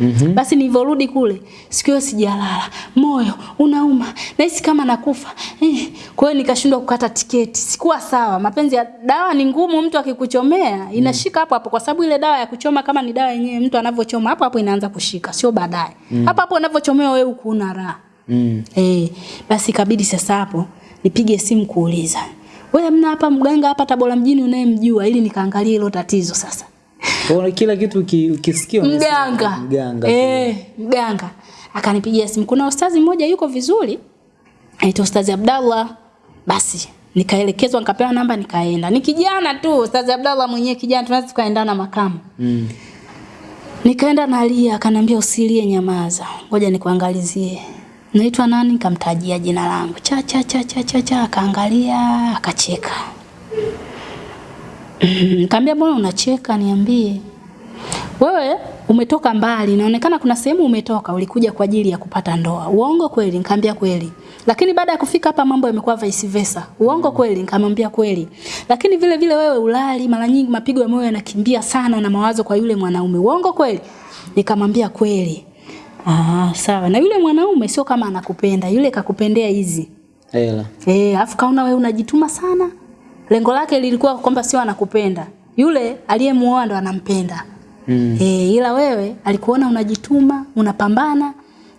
Mm-hmm. Basi nilivyorudi kule, siku hiyo sijalala, moyo unauma, nahisi kama nakufa. Eh, kwa hiyo nikashindwa kukata tiketi. Sikuwa sawa. Mapenzi ya dawa ni ngumu, mtu akikuchomea inashika hapo hapo, kwa sababu ile dawa ya kuchoma kama ni dawa yenyewe, mtu anavyochoma hapo hapo inaanza kushika, sio baadaye. mm. Hapo hapo unavyochomewa wewe ukuna raha. mm. Eh, basi ikabidi sasa hapo nipige simu kuuliza. Wewe mna hapa mganga hapa Tabora mjini unayemjua ili nikaangalie hilo tatizo sasa. Kwa kila kitu uki- ukisikia Mganga. mganga Eh, mganga. Akanipigia simu. Kuna ustazi mmoja yuko vizuri. Anaitwa Ustazi Abdallah. Basi nikaelekezwa nikapewa namba nikaenda. Ni kijana tu, Ustazi Abdallah mwenyewe kijana tunaweza tukaendana makamu. mm. Nikaenda nalia, akanambia usilie, nyamaza, ngoja nikuangalizie. Naitwa nani? Nikamtajia jina langu. Cha cha cha cha cha cha, akaangalia, akacheka. Nikamwambia mbona unacheka? Niambie. Wewe umetoka mbali, inaonekana kuna sehemu umetoka, ulikuja kwa ajili ya kupata ndoa. Uongo kweli? Nikamwambia kweli. Lakini baada ya kufika hapa mambo yamekuwa vice versa. Uongo kweli? Nikamwambia kweli. Lakini vile vile wewe ulali, mara nyingi mapigo ya moyo yanakimbia sana na mawazo kwa yule mwanaume. Uongo kweli? Nikamwambia kweli. Ah, sawa. Na yule mwanaume sio kama anakupenda, yule kakupendea hizi. hela Eh, afu kaona wewe unajituma sana. Lengo lake lilikuwa kwamba sio anakupenda. Yule aliyemuoa ndo anampenda. mm. e, ila wewe alikuona unajituma, unapambana.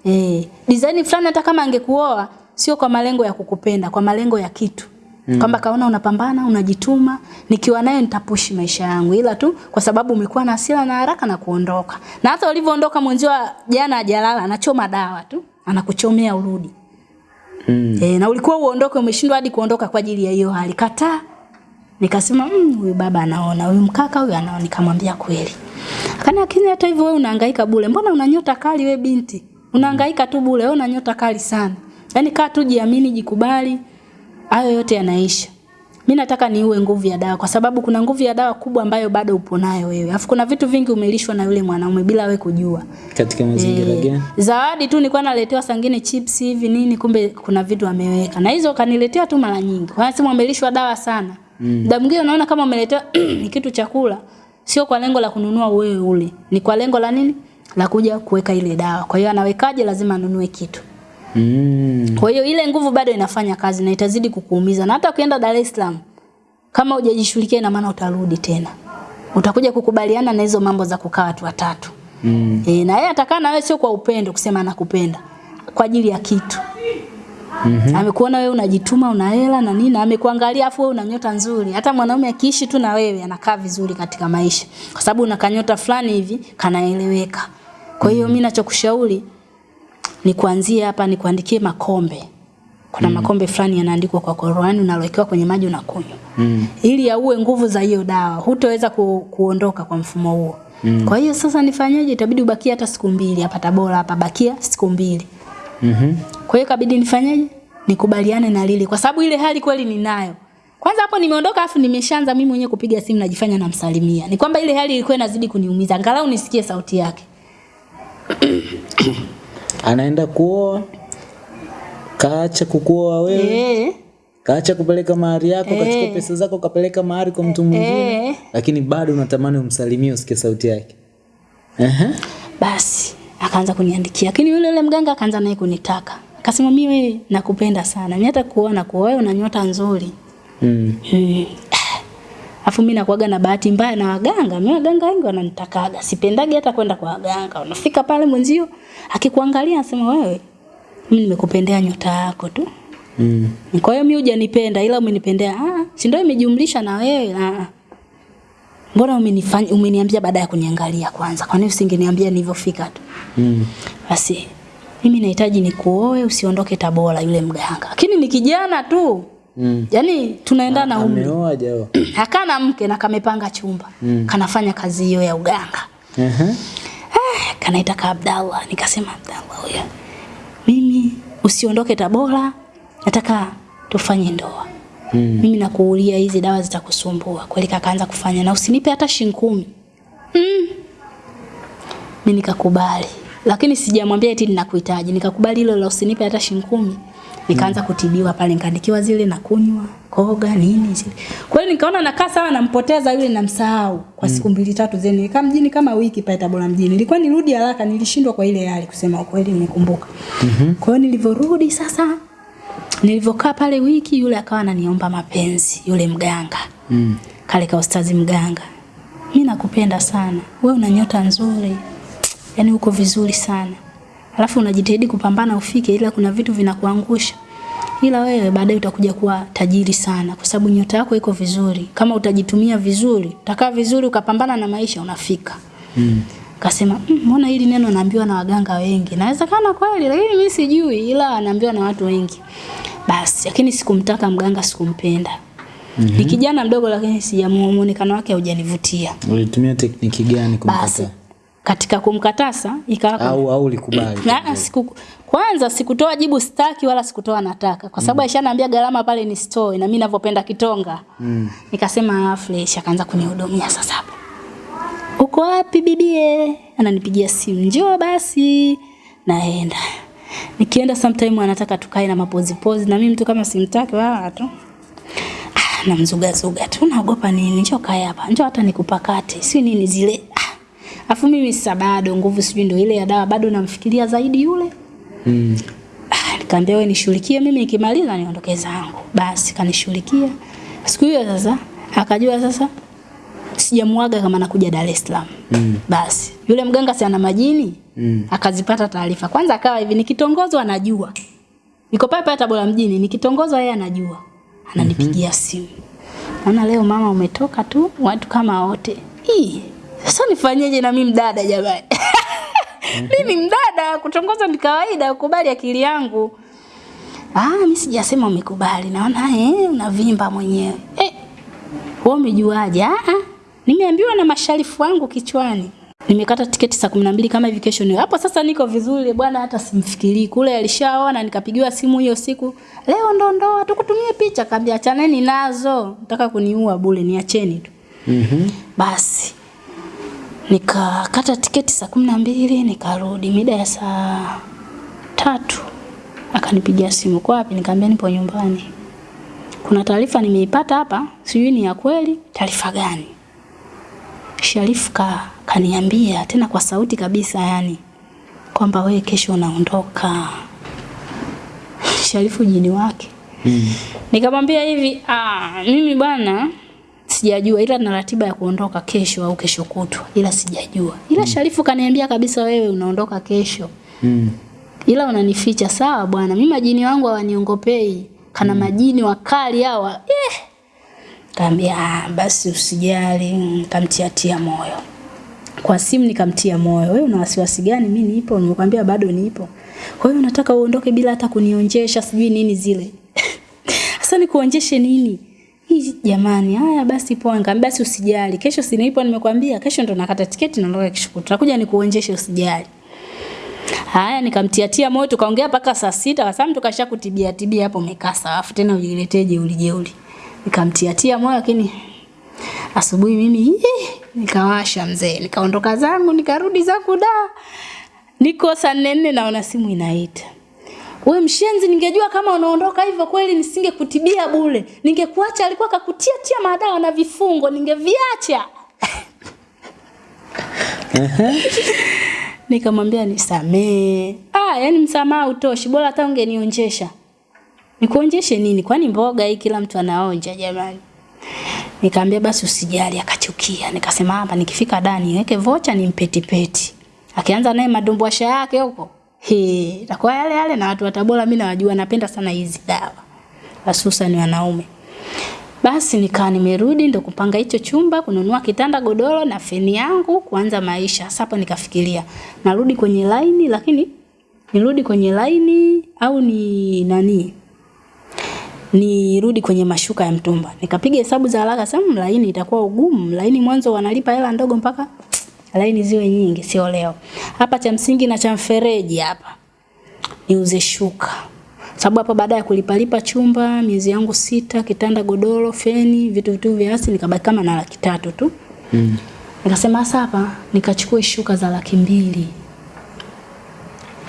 e, design fulani hata kama angekuoa sio kwa malengo ya kukupenda, kwa malengo ya kitu. Mm. Kwamba kaona unapambana, unajituma, nikiwa naye nitapushi maisha yangu. Ila tu kwa sababu umekuwa na hasira na haraka na kuondoka. Na hata ulivyoondoka mwenzio jana hajalala, anachoma dawa tu, anakuchomea urudi. Mm. E, na ulikuwa uondoke umeshindwa hadi kuondoka kwa ajili ya hiyo hali. Kataa. Nikasema mmm, huyu baba anaona, huyu mkaka huyu anaona, nikamwambia kweli. Akana lakini hata hivyo wewe unahangaika bure. Mbona una nyota kali we binti? Unahangaika tu bure, wewe una nyota kali sana. Yaani kaa tu jiamini, jikubali. Hayo yote yanaisha. Mimi nataka niue nguvu ya dawa kwa sababu kuna nguvu ya dawa kubwa ambayo bado upo nayo wewe. Alafu kuna vitu vingi umelishwa na yule mwanaume bila wewe kujua. katika mazingira e, gani zawadi tu nilikuwa naletewa sangine chips hivi nini kumbe kuna vitu ameweka. Na hizo kaniletea tu mara nyingi. Kwa sababu amelishwa dawa sana. Muda mwingine unaona kama umeletewa ni kitu chakula sio kwa lengo la kununua wewe ule. Ni kwa lengo la nini? La kuja kuweka ile dawa. Kwa hiyo anawekaje lazima anunue kitu. mm. Kwa hiyo ile nguvu bado inafanya kazi na itazidi kukuumiza. Na hata ukienda Dar es Salaam kama hujajishughulikia ina maana utarudi tena. Utakuja kukubaliana na hizo mambo za kukaa watu watatu. Mm. E, na yeye atakaa na wewe sio kwa upendo kusema anakupenda. Kwa ajili ya kitu. Mm-hmm. Amekuona wewe unajituma una hela na nini, amekuangalia afu wewe una nyota nzuri. Hata mwanaume akiishi tu na wewe anakaa vizuri katika maisha. Kwa sababu una kanyota fulani hivi kanaeleweka. Kwa hiyo mimi nachokushauri ni kuanzia hapa ni kuandikie makombe. Kuna mm. makombe fulani yanaandikwa kwa Qur'ani unalowekewa kwenye maji unakunywa. Mm. Ili yaue nguvu za hiyo dawa. Hutoweza ku, kuondoka kwa mfumo huo. Mm. Kwa hiyo sasa nifanyeje? Itabidi ubakie hata siku mbili hapa Tabora hapa bakia siku mbili. Mhm. Kwa hiyo kabidi nifanyeje? Nikubaliane na lile kwa sababu ile hali kweli ninayo. Kwanza hapo nimeondoka afu nimeshaanza mimi mwenyewe kupiga simu najifanya namsalimia. Ni kwamba ile hali ilikuwa inazidi kuniumiza. Angalau nisikie sauti yake. Anaenda kuoa kaacha kukuoa wewe, Eh. kaacha kupeleka mahari yako, kachukua Eh. pesa zako kapeleka mahari kwa mtu mwingine, Eh. lakini bado unatamani umsalimie usikie sauti yake. Ehe. Basi akaanza kuniandikia. Lakini yule yule mganga akaanza naye kunitaka. Akasema mimi wewe nakupenda sana. Mimi hata kuona kwa wewe una nyota nzuri. Mm. Mm. Afu mimi nakuaga na bahati mbaya na waganga. Mimi waganga wengi wananitakaga. Sipendagi hata kwenda kwa waganga. Unafika pale mwenzio akikuangalia anasema wewe mimi nimekupendea nyota yako tu. Mm. Kwa hiyo mimi hujanipenda ila umenipendea. Ah, si ndio imejumlisha na wewe. Ah. Mbona umenifanya umeniambia baada ya kuniangalia kwanza? Kwa nini usingeniambia nilivyofika tu? Mm. Basi mimi nahitaji nikuoe usiondoke Tabora yule mganga. Lakini ni kijana tu. Mm. Yaani tunaendana umri. Ameoa jao. Hakana mke na kamepanga chumba. Mm. Kanafanya kazi hiyo ya uganga. Uh -huh. Eh, kanaita ka Abdallah. Nikasema Abdallah huyo. Mimi usiondoke Tabora. Nataka tufanye ndoa. Mm. Mimi nakuulia hizi dawa zitakusumbua. Kweli kakaanza kufanya na usinipe hata shilingi kumi. Mm. Mimi nikakubali. Lakini sijamwambia eti ninakuhitaji. Nikakubali hilo la usinipe hata shilingi kumi. Nikaanza kutibiwa pale nikaandikiwa zile na kunywa, koga nini zile. Kwa hiyo nikaona nakaa sawa nampoteza yule namsahau kwa siku mbili tatu zeni. Nikaa mjini kama wiki pale Tabora mjini. Nilikuwa nirudi haraka nilishindwa kwa ile hali kusema ukweli nimekumbuka. Mhm. Kwa hiyo nilivyorudi sasa nilivyokaa pale wiki yule akawa ananiomba mapenzi yule mganga Mm. kale ka ustazi mganga mimi nakupenda sana wewe una nyota nzuri yani uko vizuri sana alafu unajitahidi kupambana ufike ila kuna vitu vinakuangusha ila wewe baadaye utakuja kuwa tajiri sana kwa sababu nyota yako iko vizuri kama utajitumia vizuri utakaa vizuri ukapambana na maisha unafika Mm. Kasema, mbona "Mm, hili neno naambiwa na waganga wengi? Nawezekana kweli, lakini mimi sijui, ila naambiwa na watu wengi." Basi, lakini sikumtaka mganga, sikumpenda. Mm-hmm. Ni kijana mdogo lakini sijamuonekano wake haujanivutia. Ulitumia tekniki gani kumpata? Basi? Katika kumkatasa ikawa Au au ulikubali? Na, siku, kwanza sikutoa jibu staki wala sikutoa nataka kwa sababu mm. aishaniambia gharama pale ni store na mimi ninavyopenda kitonga. Mm. Nikasema ah, fresh akaanza kunihudumia sasa hapo. Uko wapi bibie? Ananipigia simu. Njoo basi. Naenda. Nikienda sometime anataka tukae na mapozi pozi na mimi mtu kama simtaki wala tu. Ah, namzuga zuga tu. Naogopa nini? Njoo kae hapa. Njoo hata nikupakate. Si nini zile. Afu mimi sasa bado nguvu sijui ndio ile ya dawa bado namfikiria zaidi yule. Mm. Ah, nikamwambia wewe nishughulikie mimi nikimaliza niondoke zangu. Basi kanishughulikia. Siku hiyo sasa akajua sasa sijamwaga kama nakuja Dar es Salaam. Mm. Basi yule mganga si ana majini Mm. akazipata taarifa. Kwanza akawa hivi nikitongozwa anajua. Niko pale pale Tabora mjini nikitongozwa yeye anajua. Ananipigia mm -hmm. simu. Naona leo mama umetoka tu watu kama wote. Ii, sasa nifanyeje na mimi mdada jamani? mimi mdada kutongoza ni kawaida ukubali akili yangu. Ah, mimi sijasema umekubali. Naona eh unavimba mwenyewe. Eh. Wewe umejuaje? Ah, ah. Nimeambiwa na masharifu wangu kichwani. Nimekata tiketi saa 12 kama hivi kesho ni. Hapo sasa niko vizuri bwana hata simfikirii. Kule alishaona nikapigiwa simu hiyo siku. Leo ndo ndoa tukutumie picha kaambia achaneni nazo. Nataka kuniua bure niacheni tu. Mhm. Mm, Basi nikakata tiketi saa kumi na mbili nikarudi mida ya saa tatu. Akanipigia simu kwa wapi? Nikamwambia nipo nyumbani. Kuna taarifa nimeipata hapa sijui ni ya kweli. Taarifa gani? Sharifu ka kaniambia tena kwa sauti kabisa yani kwamba we kesho unaondoka. Sharifu jini wake. Mm. Nikamwambia hivi, ah, mimi bwana sijajua ila na ratiba ya kuondoka kesho au kesho kutwa ila sijajua. Ila mm. Sharifu kaniambia kabisa wewe unaondoka kesho. Mm. Ila unanificha sawa bwana. Mimi majini wangu hawaniongopei. Kana mm. majini wakali hawa. Eh. Kaambia ah, basi usijali, nitamtiatia moyo. kwa simu nikamtia moyo. Wewe una wasiwasi gani? Mimi nipo, nimekwambia bado nipo. Kwa hiyo unataka uondoke bila hata kunionjesha sijui nini zile. Sasa nikuonjeshe nini? Hii jamani, haya basi poa. Nikamwambia basi usijali. Kesho si nipo nimekwambia, kesho ndo nakata tiketi naondoka kesho. Tutakuja nikuonjeshe usijali. Haya nikamtiatia moyo tukaongea mpaka saa sita kwa sababu tukasha kutibia tibia hapo umekaa sawa tena ujiletee jeuli jeuli. Nikamtiatia moyo lakini asubuhi mimi nikawasha mzee nikaondoka zangu nikarudi zangu da niko saa nne naona simu inaita we mshenzi ningejua kama unaondoka hivyo kweli nisingekutibia bure. Ningekuacha alikuwa kakutia tia madawa na vifungo ningeviacha. Nikamwambia nisamee ah yani msamaha utoshi bora hata ungenionjesha nikuonjeshe nini? Kwani mboga hii kila mtu anaonja jamani? Nikamwambia basi usijali, akachukia. Nikasema hapa nikifika dani niweke vocha nimpetipeti. Akianza naye madumbwasha yake huko. He, itakuwa yale yale na watu wa Tabora mimi nawajua napenda sana hizi dawa. Hususan wanaume. Basi nikaa nimerudi ndo kupanga hicho chumba, kununua kitanda, godoro na feni yangu, kuanza maisha. Sasa hapo nikafikiria, narudi kwenye laini lakini nirudi kwenye laini au ni nani? nirudi kwenye mashuka ya mtumba. Nikapiga hesabu za haraka sema laini itakuwa ugumu. Laini mwanzo wanalipa hela ndogo mpaka laini ziwe nyingi sio leo. Hapa cha msingi na cha mfereji hapa. Niuze shuka. Sababu hapa baada ya kulipalipa chumba miezi yangu sita, kitanda, godoro, feni, vitu vitu vya asili nikabaki kama na laki tatu tu. Mm. Nikasema sasa hapa nikachukue shuka za laki mbili.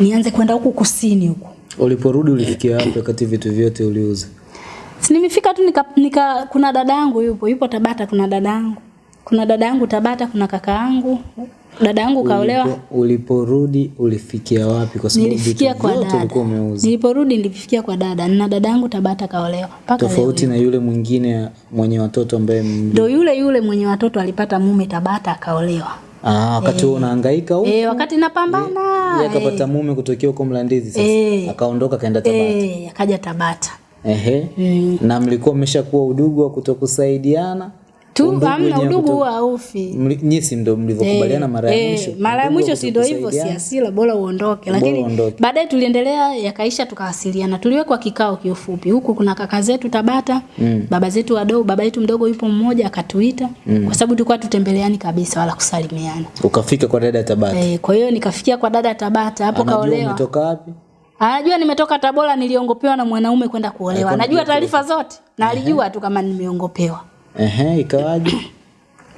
Nianze kwenda huku kusini huku. Uliporudi ulifikia wapi wakati vitu vyote uliuza? Si nimefika tu nika, nika kuna dada yangu yupo, yupo Tabata kuna dada yangu. Kuna dada yangu Tabata, kuna kaka yangu. Dada yangu kaolewa. Ulipo, uliporudi ulifikia wapi kwa sababu Nilifikia kwa dada. Niliporudi nilifikia kwa dada. Na dada yangu Tabata kaolewa. Paka. Tofauti na yule mwingine mwenye watoto ambaye Ndio yule yule mwenye watoto alipata mume Tabata akaolewa. ah, wakati huo unahangaika huko Eh, wakati napambana. yeye akapata mume kutokea huko Mlandizi sasa. E, Akaondoka kaenda Tabata. Eh, akaja Tabata. Ehe. Na mlikuwa mmeshakuwa udugu wa kutokusaidiana? Tu hamna udugu huwa haufi. Ndo mlivyokubaliana mara ya Eh, mwisho. mara ya mwisho si ndio hivyo, si asila, bora uondoke. Lakini baadaye tuliendelea, yakaisha, tukawasiliana. Tuliwekwa kikao kiufupi. Huku kuna kaka zetu Tabata, baba zetu wadogo, baba yetu mdogo yupo mmoja akatuita, kwa sababu tulikuwa tutembeleani kabisa wala kusalimiana. Ukafika kwa dada Tabata. Eh, kwa hiyo nikafikia kwa dada Tabata, hapo kaolewa. umetoka wapi? Anajua nimetoka Tabora, niliongopewa na mwanaume kwenda kuolewa. Anajua taarifa zote na alijua tu kama nimeongopewa. Ehe, ikawaje?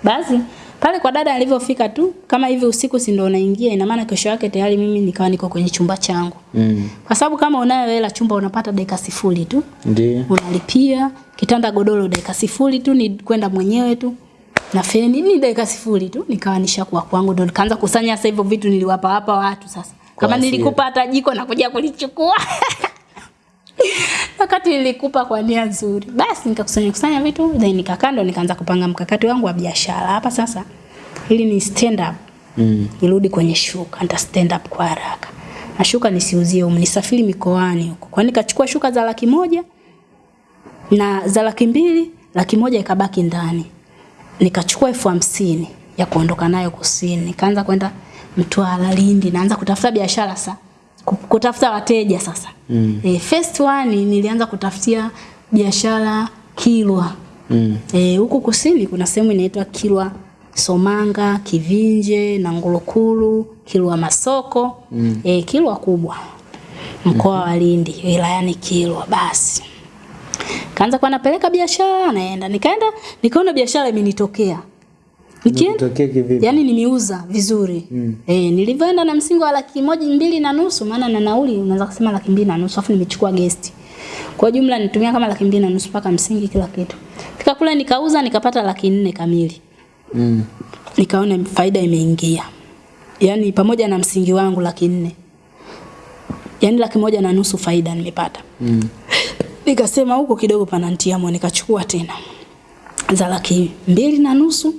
Basi pale kwa dada alivyofika tu kama hivi usiku si ndo unaingia, ina maana kesho yake tayari mimi nikawa niko kwenye chumba changu. Mm. Kwa sababu kama unayo hela chumba unapata dakika sifuri tu. Ndio. Unalipia kitanda godoro dakika sifuri tu ni kwenda mwenyewe tu. Na feni ni dakika sifuri tu nikawa nishakuwa kwangu ndio nikaanza kusanya sasa hivyo vitu niliwapa hapa watu sasa. Kama nilikupa hata jiko na kuja kulichukua. Wakati nilikupa kwa nia nzuri. Basi nikakusanya kusanya vitu then nikakaa ndo nikaanza kupanga mkakati wangu wa biashara. Hapa sasa ili ni stand up. Mm. Nirudi kwenye shuka, nita stand up kwa haraka. Na shuka nisiuzie huko, nisafiri mikoani huko. Kwa nikachukua shuka za laki moja na za laki mbili, laki moja ikabaki ndani. Nikachukua elfu hamsini ya kuondoka nayo kusini. Nikaanza kwenda Mtwara, Lindi, naanza kutafuta biashara sasa. Ku- Kutafuta wateja sasa. Mm. E, first one nilianza kutafutia biashara Kilwa. Mm. Eh, huku kusini kuna sehemu inaitwa Kilwa Somanga, Kivinje na Ngulukulu, Kilwa Masoko, mm. eh, Kilwa kubwa. Mkoa wa Lindi, wilayani Kilwa basi. Kaanza kwa napeleka biashara naenda. Nikaenda nikaona biashara imenitokea. Nikienda yani? Yaani nimeuza vizuri. Mm. Eh, nilivyoenda na msingi wa laki moja mbili na nusu maana na nauli unaweza kusema laki mbili na nusu afu nimechukua guest. Kwa jumla nitumia kama laki mbili na nusu mpaka msingi kila kitu. Fika kule nikauza nikapata laki nne kamili. Mm. Nikaona faida imeingia. yani pamoja na msingi wangu laki nne. yani laki moja na nusu faida nimepata. Mm. Nikasema huko kidogo panantia mwa nikachukua tena za laki mbili na nusu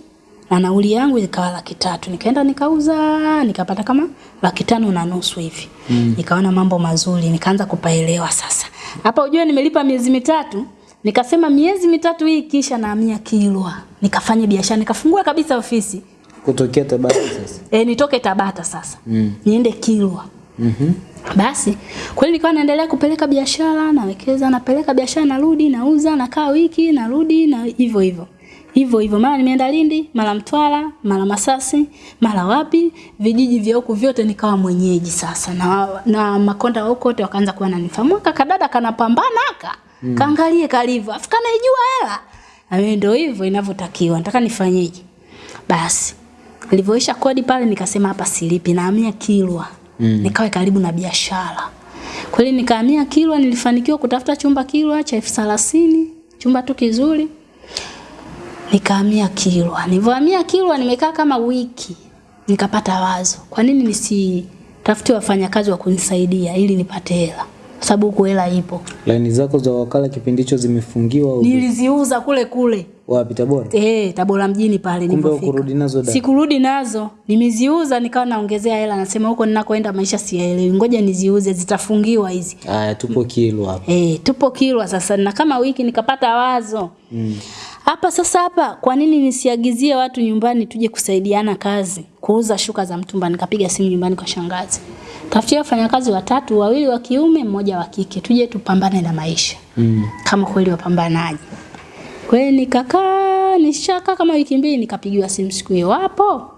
na nauli yangu ikawa laki tatu. Nikaenda nikauza nikapata kama laki tano na nusu hivi. Mm. Nikaona mambo mazuri, nikaanza kupaelewa sasa. Hapa ujue nimelipa miezi mitatu, nikasema miezi mitatu hii kisha nahamia Kilwa. Nikafanya biashara, nikafungua kabisa ofisi. kutokea Tabata sasa. e, nitoke Tabata sasa Mm. niende Kilwa. mm -hmm. Basi kweli nikawa naendelea kupeleka biashara, nawekeza, napeleka biashara, narudi, nauza, nakaa wiki, narudi na hivyo hivyo hivyo hivyo, mara nimeenda Lindi, mara Mtwara, mara Masasi, mara wapi, vijiji vya huku vyote nikawa mwenyeji sasa, na, na makonda wa huko wote wakaanza kuwa nanifahamu. Kakadada kanapambana aka mm. kaangalie kalivyo, afu kanaijua hela, na mimi ndio hivyo inavyotakiwa, nataka nifanyeje? Basi nilivyoisha kodi pale, nikasema hapa silipi, nahamia Kilwa mm. nikawe karibu na biashara. Kweli nikahamia Kilwa, nilifanikiwa kutafuta chumba Kilwa cha elfu thelathini chumba tu kizuri. Nikahamia Kilwa. Nilivyohamia Kilwa nimekaa kama wiki, nikapata wazo, kwa nini nisitafute wafanyakazi wa kunisaidia ili nipate hela, kwa sababu huku hela ipo. Laini zako za wakala kipindi hicho zimefungiwa Niliziuza kule kule wapi Tabora? Eh, Tabora mjini pale nilipofika. nazo da. Sikurudi nazo. Nimeziuza nikawa naongezea hela nasema huko ninakoenda maisha siyaelewi. Ngoja niziuze zitafungiwa hizi. Haya tupo Kilwa hapa. Eh, tupo Kilwa sasa na kama wiki nikapata wazo. Mm. Hapa sasa hapa kwa nini nisiagizie watu nyumbani tuje kusaidiana kazi? Kuuza shuka za mtumba nikapiga simu nyumbani kwa shangazi. Tafutia wafanyakazi watatu, wawili wa kiume, mmoja wa kike. Tuje tupambane na maisha. Mm. Kama kweli wapambanaji. Kwa hiyo nikakaa nishakaa kama wiki mbili nikapigiwa simu siku hiyo wapo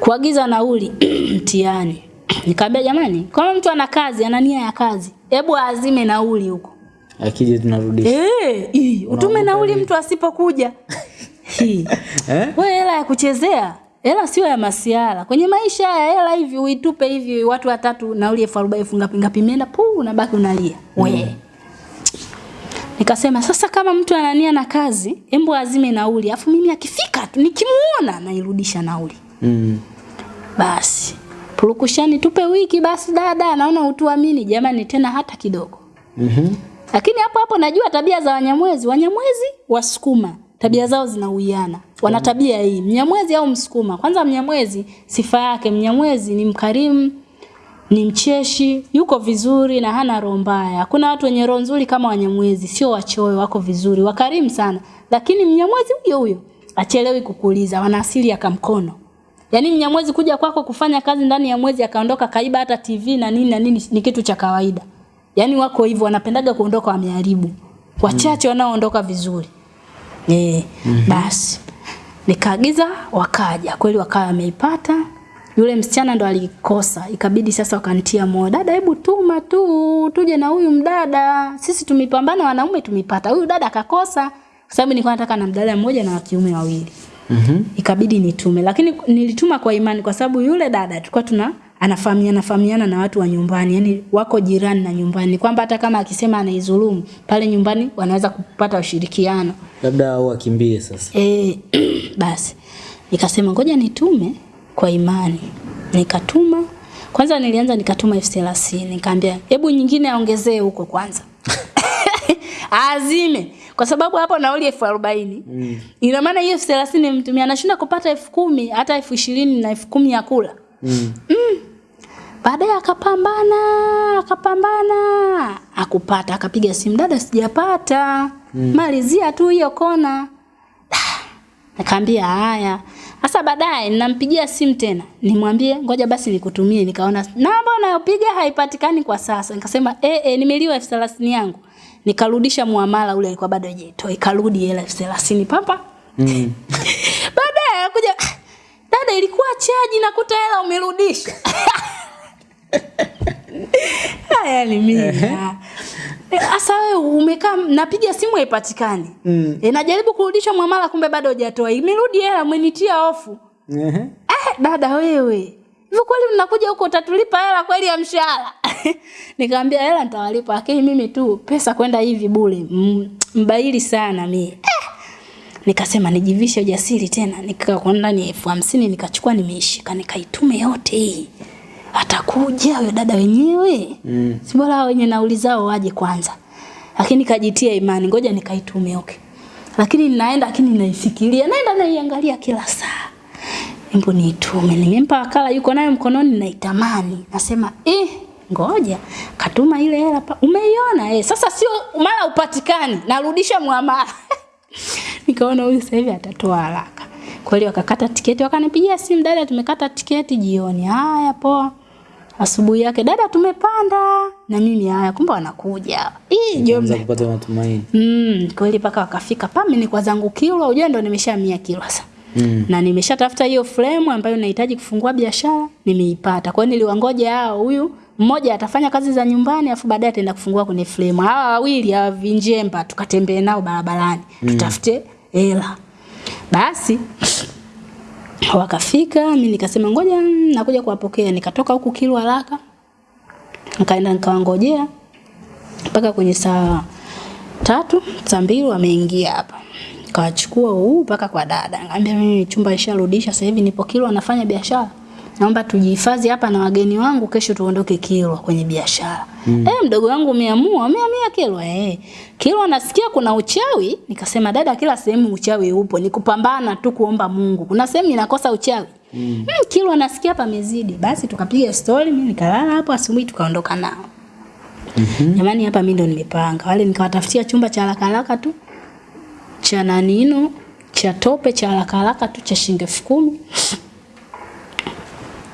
kuagiza nauli mtihani. Nikaambia jamani, kama mtu ana kazi, ana nia ya kazi, hebu azime nauli huko. Akija tunarudisha. Eh, ii, utume nauli mtu asipokuja. Eh? Wewe hela ya kuchezea, hela sio ya masiara. Kwenye maisha haya hela hivi uitupe hivi watu watatu nauli elfu arobaini elfu ngapi ngapi imeenda puu unabaki unalia. We. Nikasema sasa kama mtu anania na kazi, embo azime nauli. Afu mimi akifika tu nikimuona nairudisha nauli. Mm. Basi. Purukushani tupe wiki basi dada, naona utuamini jamani tena hata kidogo. Mhm. Lakini hapo hapo najua tabia za Wanyamwezi. Wanyamwezi Wasukuma tabia zao zinauiana. Wana tabia hii, Mnyamwezi au Msukuma. Kwanza Mnyamwezi sifa yake, Mnyamwezi ni mkarimu, ni mcheshi, yuko vizuri na hana roho mbaya. Hakuna watu wenye roho nzuri kama Wanyamwezi, sio wachoyo, wako vizuri, wakarimu sana. Lakini Mnyamwezi huyo huyo achelewi kukuuliza, wana asili ya kamkono. Yaani Mnyamwezi kuja kwako kufanya kazi ndani ya mwezi akaondoka kaiba hata TV na nini na nini ni kitu cha kawaida. Yaani wako hivyo wanapendaga kuondoka wameharibu. Wachache wanaoondoka vizuri. Eh, basi. Nikaagiza wakaja. Kweli wakawa wameipata. Yule msichana ndo alikosa. Ikabidi sasa wakantia moyo. Dada hebu tuma tu tuje na huyu mdada. Sisi tumepambana wanaume tumepata. Huyu dada akakosa. Kwa sababu nilikuwa nataka na mdada mmoja na wakiume wawili mm -hmm. ikabidi nitume lakini nilituma kwa imani kwa sababu yule dada tulikuwa tuna anafahamiana fahamiana na watu wa nyumbani yani wako jirani na nyumbani. Kwamba hata kama akisema anaizulumu pale nyumbani wanaweza kupata ushirikiano. Labda au akimbie sasa. e, basi. Nikasema ngoja nitume kwa imani. Nikatuma. Kwanza nilianza nikatuma elfu thelathini. Nikaambia hebu nyingine aongezee huko kwanza. Azime. Kwa sababu hapo nauli elfu arobaini. Mm. ina maana hiyo elfu thelathini mtumia anashinda kupata elfu kumi hata elfu ishirini na elfu kumi ya kula Mm. mm. baadaye akapambana akapambana akupata akapiga simu dada sijapata mm. malizia tu hiyo kona Nikaambia haya. Sasa baadaye ninampigia simu tena. Nimwambie ngoja basi nikutumie. Nikaona namba unayopiga haipatikani kwa sasa. Nikasema eh eh nimeliwa elfu thelathini yangu. Nikarudisha muamala ule alikuwa bado hajaitoa. Ikarudi hela elfu thelathini papa. Mm. Baadaye dada ilikuwa chaji nakuta hela umerudisha. Haya ni mimi. Sasa wewe umekaa napiga simu haipatikani. Mm. E, najaribu kurudisha mwamala kumbe bado hujatoa. Imerudi hela umenitia hofu. Eh, dada wewe. Hivyo kweli mnakuja huko utatulipa hela kweli ya mshahara? Nikamwambia hela nitawalipa lakini mimi tu pesa kwenda hivi bure. M- Mbaili sana mimi. Eh. Nikasema nijivishe ujasiri tena. Nikakwenda ndani elfu hamsini nikachukua nimeishika nikaitume yote hii. Atakuja huyo dada wenyewe. Mm. Si bora wenye nauli zao waje kwanza. Lakini kajitia imani, ngoja nikaitume okay. Lakini ninaenda lakini naifikiria, naenda naiangalia kila saa. Embo niitume, nimempa wakala yuko nayo mkononi naitamani. Nasema, "Eh, ngoja katuma ile hela. Umeiona eh? Sasa sio mara upatikani, narudisha muamala." Nikaona huyu sasa hivi atatoa haraka. Kweli wakakata tiketi, wakanipigia simu, dada, tumekata tiketi jioni. Haya, poa. Asubuhi yake, dada, tumepanda. Na mimi haya, kumbe wanakuja. Hii jomba. jombe. kupata matumaini. Mm, kweli paka wakafika pa mimi kwa zangu kilo, unajua ndo nimeshamia kilo sasa. Mm. Na nimeshatafuta hiyo frame ambayo nahitaji kufungua biashara, nimeipata. Kwa hiyo niliwangoja hao huyu mmoja atafanya kazi za nyumbani afu baadaye ataenda kufungua kwenye flame. Hawa wawili hawa vinjemba tukatembee nao barabarani, mm. tutafute hela. Basi wakafika, mimi nikasema ngoja nakuja kuwapokea. Nikatoka huku Kilwa haraka. Nikaenda nikawangojea mpaka kwenye saa tatu saa mbili wameingia hapa kawachukua huu mpaka kwa dada ngambia mimi chumba isharudisha sasa hivi nipo Kilwa nafanya biashara naomba tujihifadhi hapa na wageni wangu kesho tuondoke Kilwa kwenye biashara mm. eh mdogo wangu umeamua umeamia Kilwa eh Kilwa nasikia kuna uchawi nikasema dada kila sehemu uchawi upo ni kupambana tu kuomba Mungu kuna sehemu inakosa uchawi mm. Mm, Kilwa nasikia hapa mezidi basi tukapiga story mimi nikalala hapo asubuhi tukaondoka nao Jamani hapa mimi ndo nimepanga. Wale nikawatafutia chumba cha haraka haraka tu cha nanino cha tope cha haraka haraka tu cha shilingi elfu.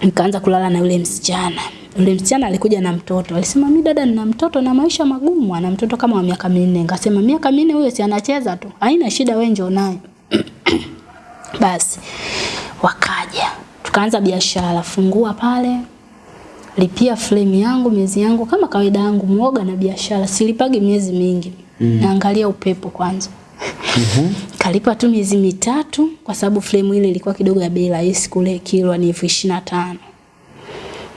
Nikaanza kulala na yule msichana. Yule msichana alikuja na mtoto. Alisema mimi dada nina mtoto na maisha magumu, ana mtoto kama wa miaka minne. Nikasema miaka minne huyo si anacheza tu. Haina shida wewe njoo naye. Basi wakaja. Tukaanza biashara, fungua pale, lipia frame yangu miezi yangu kama kawaida yangu muoga na biashara silipagi miezi mingi mm. naangalia upepo kwanza Mhm. kalipa tu miezi mitatu kwa sababu frame ile ilikuwa kidogo ya bei rahisi kule kilwa ni elfu ishirini na tano.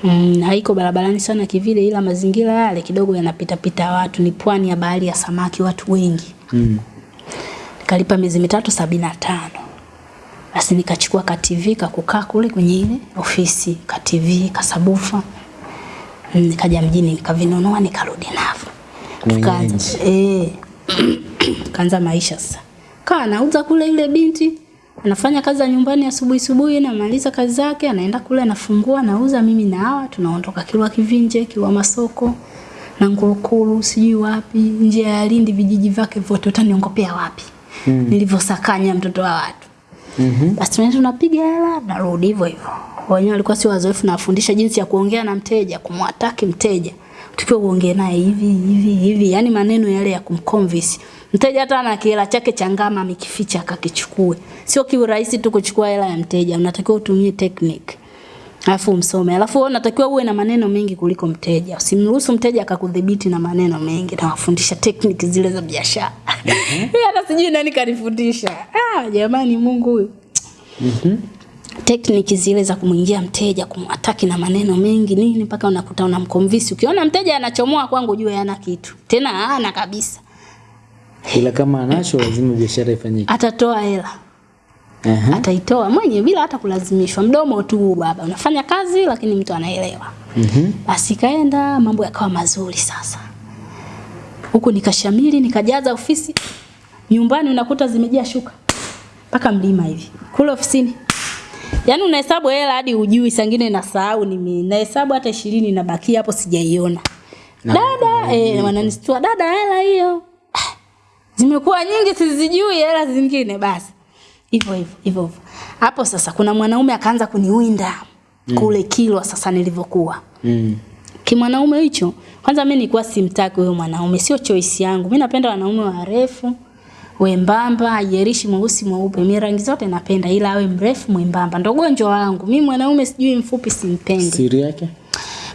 Mm, haiko barabarani sana kivile ila mazingira yale kidogo yanapita pita watu. Ni pwani ya bahari ya samaki watu wengi. Mm. Kalipa miezi mitatu sabini na tano. Basi nikachukua ka TV kakukaa kule kwenye ile ofisi ka TV kasabufa Mm, nikaja mjini nikavinunua nikarudi navyo. Tukaanza eh kaanza maisha sasa. Kaa anauza kule yule binti anafanya kazi za nyumbani asubuhi asubuhi anamaliza kazi zake anaenda kule anafungua anauza, mimi na hawa tunaondoka kilwa kivinje kilwa masoko na ngurukuru sijui wapi nje ya Lindi vijiji vyake vyote utaniongopea wapi? Mm. nilivyosakanya mtoto wa watu. Mhm. basi tunaenda tunapiga hela narudi hivyo hivyo. Wenyewe walikuwa si wazoefu nawafundisha jinsi ya kuongea na mteja kumwataki mteja tukiwa uongee naye hivi hivi hivi. Yani maneno yale ya kumconvince. Mteja hata na kihela chake cha ngama amekificha akakichukue. Sio kiurahisi tu kuchukua hela ya mteja. Unatakiwa utumie technique. Alafu umsome. Alafu wewe unatakiwa uwe na maneno mengi kuliko mteja. Usimruhusu mteja akakudhibiti na maneno mengi. Na wafundisha technique zile za biashara. Mimi hata sijui nani kanifundisha. Ah jamani Mungu huyu. Mhm. Tekniki zile za kumwingia mteja kumwataki na maneno mengi nini mpaka unakuta unamconvince ukiona mteja anachomoa kwangu jua yana kitu. Tena hana kabisa. Ila kama anacho lazima biashara ifanyike. atatoa hela. Aha. ataitoa mwenye bila hata kulazimishwa. Mdomo tu baba. Unafanya kazi lakini mtu anaelewa. Mhm. basi kaenda mambo yakawa mazuri sasa. Huku nikashamili nikajaza ofisi. Nyumbani unakuta zimejaa shuka. Mpaka mlima hivi. Kule ofisini yaani unahesabu hela hadi ujui sangine nasahau mimi. nahesabu hata ishirini nabakia hapo sijaiona. Dada eh, wananistua dada hela hiyo. Ah, zimekuwa nyingi sizijui hela zingine. Basi hivyo hivyo hivyo hapo sasa kuna mwanaume akaanza kuniwinda kule kilwa sasa nilivyokuwa. Mm. kimwanaume hicho kwanza mimi nilikuwa simtaki huyo mwanaume sio choice yangu. Mimi napenda wanaume warefu wembamba ajerishi mweusi mweupe. Mimi rangi zote napenda ila awe mrefu mwembamba. Ndo gonjwa wangu. Mimi mwanaume sijui mfupi simpendi. Siri yake?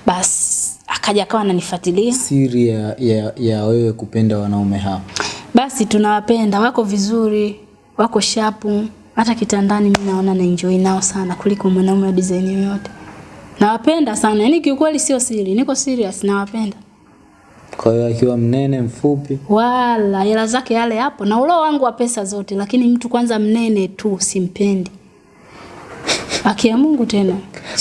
basi akaja akawa ananifuatilia. Siri ya, ya, ya wewe kupenda wanaume hao. basi tunawapenda. Wako vizuri wako shapu hata kitandani mimi naona na enjoy nao sana kuliko mwanaume wa design yoyote. Nawapenda sana. Yani kiukweli sio siri. Niko serious. Nawapenda Kwa hiyo akiwa mnene mfupi, wala hela zake yale hapo na ulo wangu wa pesa zote lakini mtu kwanza mnene tu simpendi. Akia Mungu tena.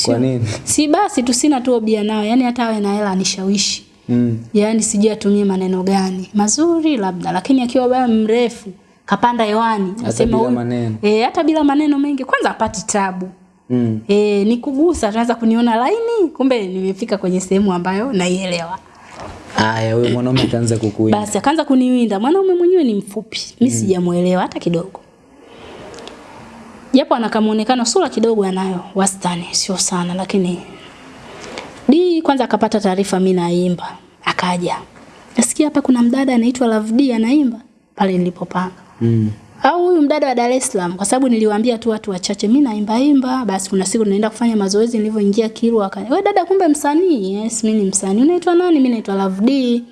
Kwa nini? si basi tu sina tu obia nao yani hata awe na hela anishawishi. Mm. Yaani sijui atumie maneno gani. Mazuri labda lakini akiwa baba mrefu kapanda hewani nasema huyu- maneno. eh hata bila maneno mengi kwanza apati tabu. Mm. eh nikugusa tunaanza kuniona laini kumbe nimefika kwenye sehemu ambayo naielewa Aya, wewe mwanaume akaanza kukuinda. basi akaanza kuniwinda. Mwanaume mwenyewe ni mfupi. Mi sijamuelewa hata kidogo. Japo anakamuonekano sura kidogo anayo. Wastani, sio sana, lakini di kwanza akapata taarifa mimi naimba, akaja. Nasikia hapa kuna mdada anaitwa Love D anaimba. Pale nilipopanga. Mm. Au huyu mdada wa Dar es Salaam kwa sababu niliwaambia tu watu wachache mimi naimba imba basi kuna siku naenda kufanya mazoezi nilivyoingia Kilwa akani wewe dada kumbe msanii yes mimi ni msanii unaitwa nani mimi naitwa Love D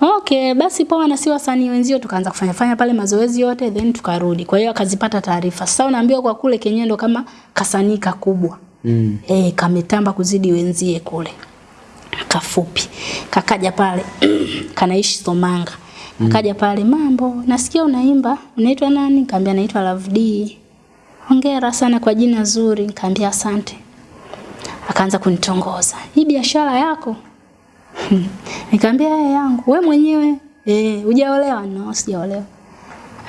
Okay, basi poa na si wasanii wenzio tukaanza kufanya fanya pale mazoezi yote then tukarudi. Kwa hiyo akazipata taarifa. Sasa unaambiwa kwa kule Kenya ndo kama kasanii kakubwa. Mm. Eh, kametamba kuzidi wenzie kule. Kafupi. Kakaja pale. Kanaishi Somanga. Akaja pale, mambo, nasikia unaimba. Unaitwa nani? Nikamwambia naitwa Love D. Hongera sana kwa jina zuri. Nikamwambia asante. Akaanza kunitongoza. Hii biashara yako? Nikamwambia yeye yangu. We mwenyewe eh, hujaolewa? No, sijaolewa.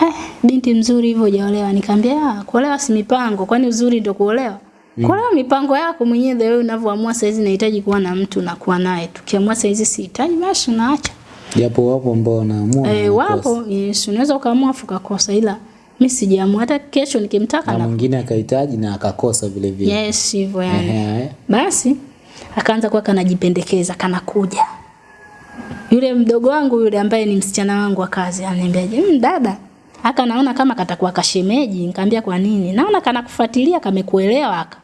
Eh, binti mzuri hivyo hujaolewa. Nikamwambia "Ah, kuolewa si mipango, kwani uzuri ndio kuolewa? Mm. Kuolewa mipango yako mwenyewe wewe unavyoamua saizi nahitaji kuwa na mtu na kuwa naye. Tukiamua saizi sihitaji basi unaacha. Japo wapo ambao wanaamua Eh, wapo yes, unaweza ukaamua afu ukakosa ila mimi sijaamua hata kesho nikimtaka na mwingine akahitaji na akakosa vile vile. yes hivyo yani. Ehe. Basi akaanza kuwa kanajipendekeza kanakuja. Yule mdogo wangu yule ambaye ni msichana wangu wa kazi ananiambia, "Mm, dada, haka naona kama katakuwa kashemeji." Nikamwambia kwa nini? Naona kanakufuatilia kamekuelewa haka.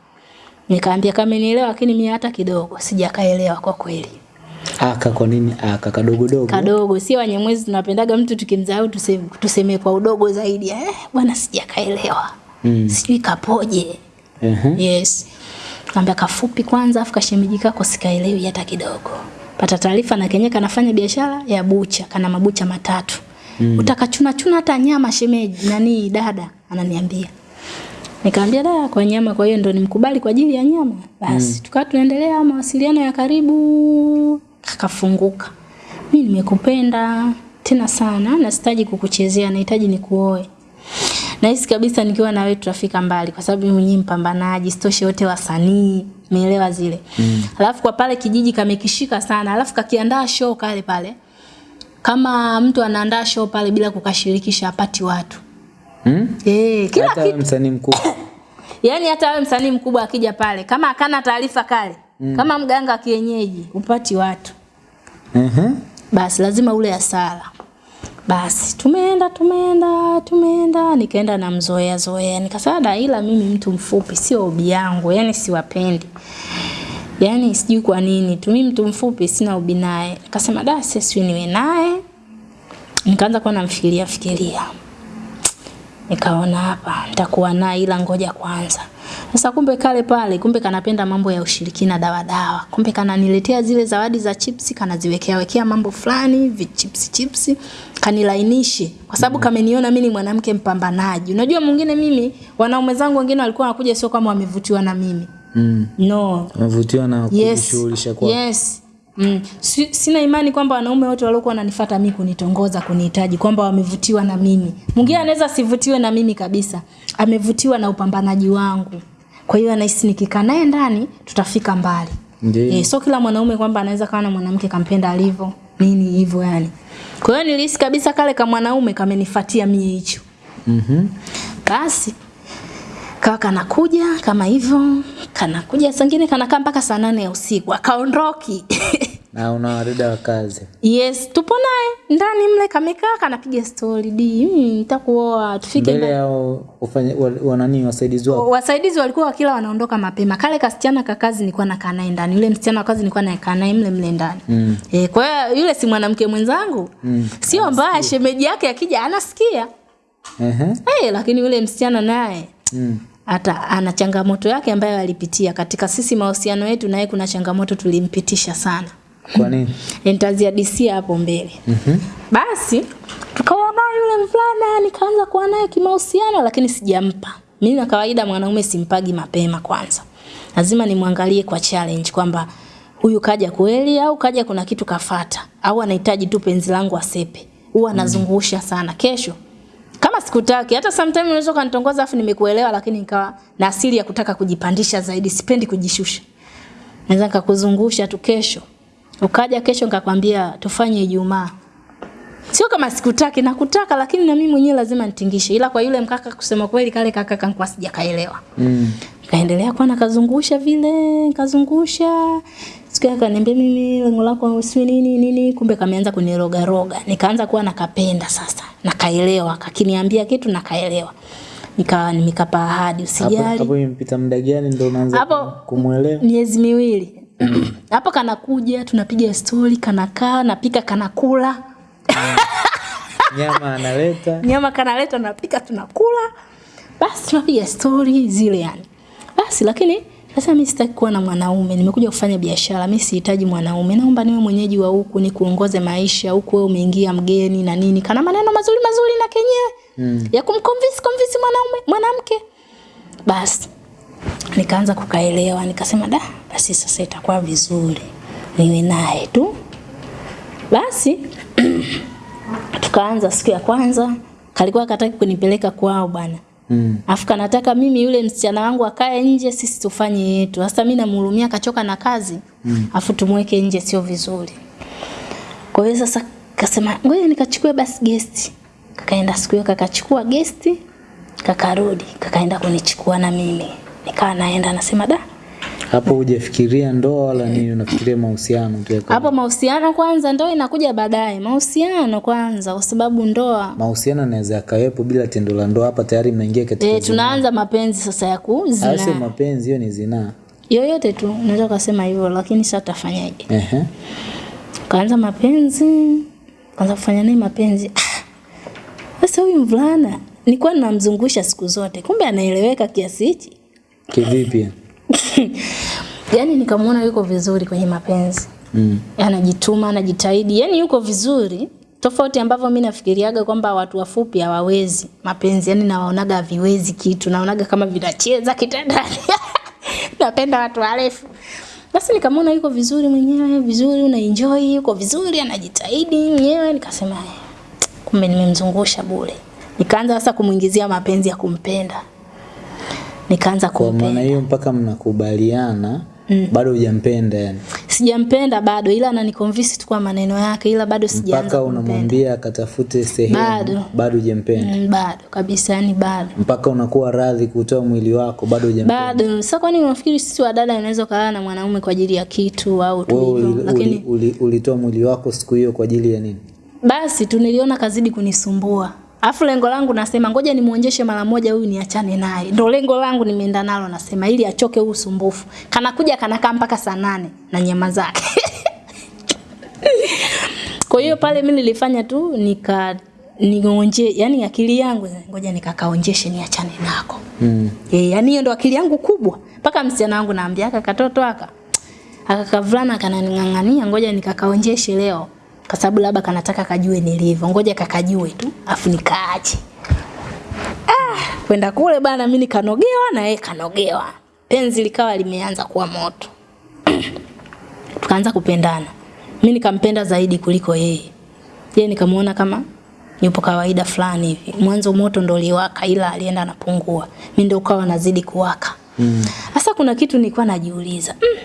Nikamwambia kamenielewa lakini mimi hata kidogo sijakaelewa kwa kweli. Aka kwa nini aka kadogo dogo? Kadogo sio wanyemwezi tunapendaga mtu tukimdharau tuseme, tuseme kwa udogo zaidi. Eh, bwana sijakaelewa. Mm. Sijui kapoje. Uh -huh. Yes. Kaambia kafupi kwanza afu kashemeji kako sikaelewi hata kidogo. Pata taarifa na kenye kanafanya biashara ya bucha, kana mabucha matatu. Mm. Utakachuna chuna hata nyama shemeji nani dada ananiambia. Nikamwambia da kwa nyama kwa hiyo ndo nimkubali kwa ajili ya nyama. Basi mm. tukawa tunaendelea mawasiliano ya karibu kakafunguka. Mimi nimekupenda tena sana na sitaji kukuchezea nahitaji nikuoe. Nahisi kabisa nikiwa na wewe tutafika mbali kwa sababu mimi mwenyewe mpambanaji, sitoshe wote wasanii, umeelewa zile. Mm. Alafu kwa pale kijiji kamekishika sana, alafu kakiandaa show kale pale. Kama mtu anaandaa show pale bila kukashirikisha apati watu. Mm? Eh, kila kitu. msanii mkubwa. Yaani hata wewe msanii mkubwa akija pale, kama akana taarifa kale, mm. kama mganga wa kienyeji, upati watu. Ehe. Basi lazima ule asala. Basi tumeenda tumeenda tumeenda nikaenda na mzoea zoea nikasema da ila mimi mtu mfupi sio ubi yangu yani siwapendi. yani sijui kwa nini tu mimi mtu mfupi sina ubi naye. Nikasema da sisi niwe naye. Nikaanza kuwa namfikiria fikiria, fikiria. Nikaona hapa nitakuwa naye ila ngoja kwanza. Sasa kumbe kale pale, kumbe kanapenda mambo ya ushirikina dawa dawa. Kumbe kananiletea zile zawadi za chipsi, kanaziwekea wekea mambo fulani, vichipsi chipsi, kanilainishi. Kwa sababu kameniona mimi ni mwanamke mpambanaji. Unajua mwingine mimi, wanaume zangu wengine walikuwa wanakuja sio kama wamevutiwa na mimi. Mm. No. Wamevutiwa na Yes. kujishughulisha kwa. Yes. Mm. Si, sina imani kwamba wanaume wote waliokuwa wananifuata mimi kunitongoza kunihitaji kwamba wamevutiwa na mimi. Mwingine anaweza sivutiwe na mimi kabisa. Amevutiwa na upambanaji wangu. Kwa hiyo anahisi nikikaa naye ndani tutafika mbali. Ndiyo. Eh, so kila mwanaume kwamba anaweza kawa na mwanamke kampenda alivyo nini hivyo yani. Kwa hiyo nilihisi kabisa kale kama mwanaume kamenifuatia mimi hicho. Mhm. Mm Basi kawa kanakuja kama hivyo, kanakuja sangine kanakaa mpaka saa nane ya usiku, akaondoki. Na una wadada wa kazi. yes, tupo naye ndani mle, kamekaa kanapiga stori di, "Mm, nitakuoa tufike Mbele ya yao ufanye wanani wasaidizi wako. Wasaidizi walikuwa kila wanaondoka mapema. Kale kasichana ka kazi nilikuwa nakaa naye ndani, yule msichana wa kazi nilikuwa nakaa naye mle mle ndani. Mm. Eh, kwa hiyo yule si mwanamke mwenzangu Mm. sio mbaya, shemeji yake akija anasikia Ehe. eh, lakini yule msichana naye Mm. Hata ana changamoto yake ambayo alipitia katika sisi mahusiano yetu, naye kuna changamoto tulimpitisha sana, Kwa nini? nitaziadisia hapo mbele. Mhm. Basi tukawa na yule mvulana, nikaanza kuwa naye kimahusiano, lakini sijampa. Mimi na kawaida mwanaume simpagi mapema kwanza, lazima nimwangalie kwa challenge kwamba huyu kaja kweli au kaja kuna kitu kafata au anahitaji tu penzi langu asepe. Huwa anazungusha sana. Kesho kama sikutaki hata sometimes unaweza ukanitongoza afu nimekuelewa lakini nikawa na asili ya kutaka kujipandisha zaidi sipendi kujishusha. Naweza nikakuzungusha tu kesho. Ukaja kesho nikakwambia tufanye Ijumaa. Sio kama sikutaki nakutaka lakini na mimi mwenyewe lazima nitingishe. Ila kwa yule mkaka kusema kweli kale kaka kankuwa sijakaelewa Mm. kaendelea kuwa nakazungusha vile kazungusha siku yake akaniambia mimi lengo lako si nini nini. Kumbe kameanza kuniroga roga nikaanza kuwa nakapenda sasa. Nakaelewa. Kakiniambia kitu nakaelewa. Nikawa nimekapa ahadi. Usijali. Hapo imepita muda gani ndio unaanza kumuelewa? miezi miwili. Hapo kanakuja tunapiga stori kanakaa napika kanakula. Nyama analeta. nyama kanaleta napika tunakula. Basi tunapiga stori zile yani. Basi lakini sasa mimi sitaki kuwa na mwanaume nimekuja kufanya biashara mimi sihitaji mwanaume. Naomba niwe mwenyeji wa huku nikuongoze maisha huku wewe umeingia mgeni na nini. Kana maneno mazuri mazuri na kenyewe. Mm. ya kumconvince convince mwanaume mwanamke. Basi nikaanza kukaelewa nikasema da basi sasa itakuwa vizuri niwe naye tu. Basi tukaanza siku ya kwanza kalikuwa kataki kunipeleka kwao bwana Mm. afu kanataka mimi yule msichana wangu akae nje sisi tufanye yetu sasa mimi namhurumia kachoka na kazi mm. afu tumweke nje sio vizuri kwa hiyo sasa kasema ngoja nikachukue basi guest. kakaenda siku hiyo kakachukua guest, kakarudi kakaenda kunichukua na mimi nikawa naenda nasema da Hapo hujafikiria ndoa wala nini, unafikiria mahusiano tu yako. hapo mahusiano kwanza ndoa inakuja baadaye. Mahusiano kwanza kwa sababu ndoa. Mahusiano yanaweza yakawepo bila tendo la ndoa, hapa tayari mnaingia katika e, tunaanza mapenzi sasa ya Hayo sio mapenzi, hiyo ni zinaa. yoyote tu unaweza ukasema hivyo lakini sasa tafanyaje Ehe. kaanza mapenzi. Kaanza kufanya naye mapenzi? Ah, sasa huyu mvulana nilikuwa namzungusha siku zote. Kumbe anaeleweka kiasi hichi. Kivipi? yaani nikamwona yuko vizuri kwenye mapenzi. Mm. anajituma anajitahidi. Yani yuko vizuri tofauti ambavyo mi nafikiriaga kwamba watu wafupi hawawezi mapenzi. Yani nawaonaga haviwezi kitu naonaga kama vinacheza kitandani. Napenda watu warefu. Basi nikamwona yuko vizuri mwenyewe vizuri unaenjoy yuko vizuri anajitahidi mwenyewe. Nikasema "Eh, kumbe nimemzungusha bure. Nikaanza sasa kumwingizia mapenzi ya kumpenda nikaanza kumpenda. Kwa maana hiyo mpaka mnakubaliana mm. bado hujampenda yani. sijampenda bado ila ananiconvince tu kwa maneno yake ila bado sijaanza Mpaka unamwambia akatafute sehemu Bado. bado hujampenda. Mm, bado kabisa yani bado Mpaka unakuwa radhi kutoa mwili wako bado hujampenda. bado sasa kwani unafikiri sisi wadada unaweza kulala na mwanaume kwa ajili ya kitu au tu hivyo uli- lakini uli- uli- ulitoa mwili wako siku hiyo kwa ajili ya nini? basi tu niliona kazidi kunisumbua afu lengo langu nasema ngoja nimuonjeshe mara moja huyu niachane naye. Ndio lengo langu nimeenda nalo nasema ili achoke huu usumbufu. Kanakuja kanakaa mpaka saa nane na nyama zake. Kwa hiyo pale mimi nilifanya tu nika nionje yani akili yangu ngoja nikakaonjeshe niachane nako. Mm. Eh, yani hiyo ndo akili yangu kubwa. Mpaka msichana wangu naambia aka katoto aka. Akakavulana kananing'ang'ania ngoja nikakaonjeshe leo kwa sababu labda kanataka kajue nilivyo. Ngoja kakajue tu afu nikaache. Ah, kwenda kule bana mimi nikanogewa na yeye kanogewa. Penzi likawa limeanza kuwa moto. Tukaanza kupendana. Mimi nikampenda zaidi kuliko yeye. Yeye nikamuona kama yupo kawaida fulani hivi. Mwanzo moto ndo uliwaka ila alienda anapungua. Mimi ndo ukawa nazidi kuwaka. Sasa kuna kitu nilikuwa najiuliza. Mm.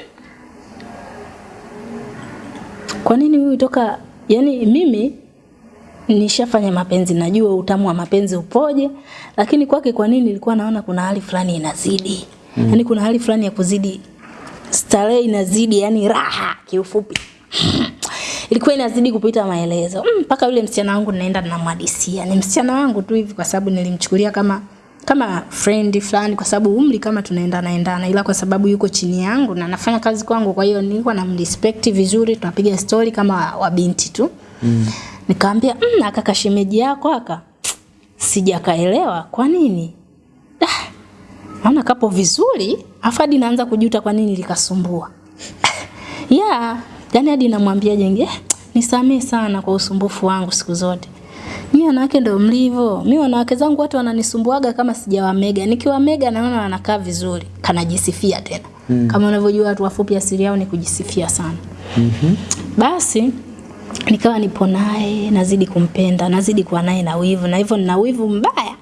kwa nini huyu toka yani mimi nishafanya mapenzi najua utamu wa mapenzi upoje lakini kwake kwa nini nilikuwa naona kuna hali fulani inazidi mm. Yaani kuna hali fulani ya kuzidi starehe inazidi yani raha kiufupi ilikuwa inazidi kupita maelezo Mpaka Mm, mpaka yule msichana wangu naenda namhadisia. ni msichana wangu tu hivi kwa sababu nilimchukulia kama kama friend fulani kwa sababu umri kama tunaenda naendana ila kwa sababu yuko chini yangu na nafanya kazi kwangu kwa hiyo nilikuwa namrespect vizuri tunapiga story kama wabinti tu. Mm. nikaambia mm, aka kashemeji yako aka. Sijakaelewa kwa nini? Ah, naona kapo vizuri afadi naanza kujuta kwa nini likasumbua. Yeah yani hadi namwambia jenge eh, nisamee sana kwa usumbufu wangu siku zote mi wanawake ndio mlivyo mi wanawake zangu watu wananisumbuaga kama sijawamega nikiwamega naona wanakaa vizuri. Kanajisifia tena. Mm. kama unavyojua watu wafupi asili yao ni kujisifia sana. Mm -hmm. basi nikawa nipo naye nazidi kumpenda nazidi kuwa naye na wivu. Na hivyo nina wivu mbaya.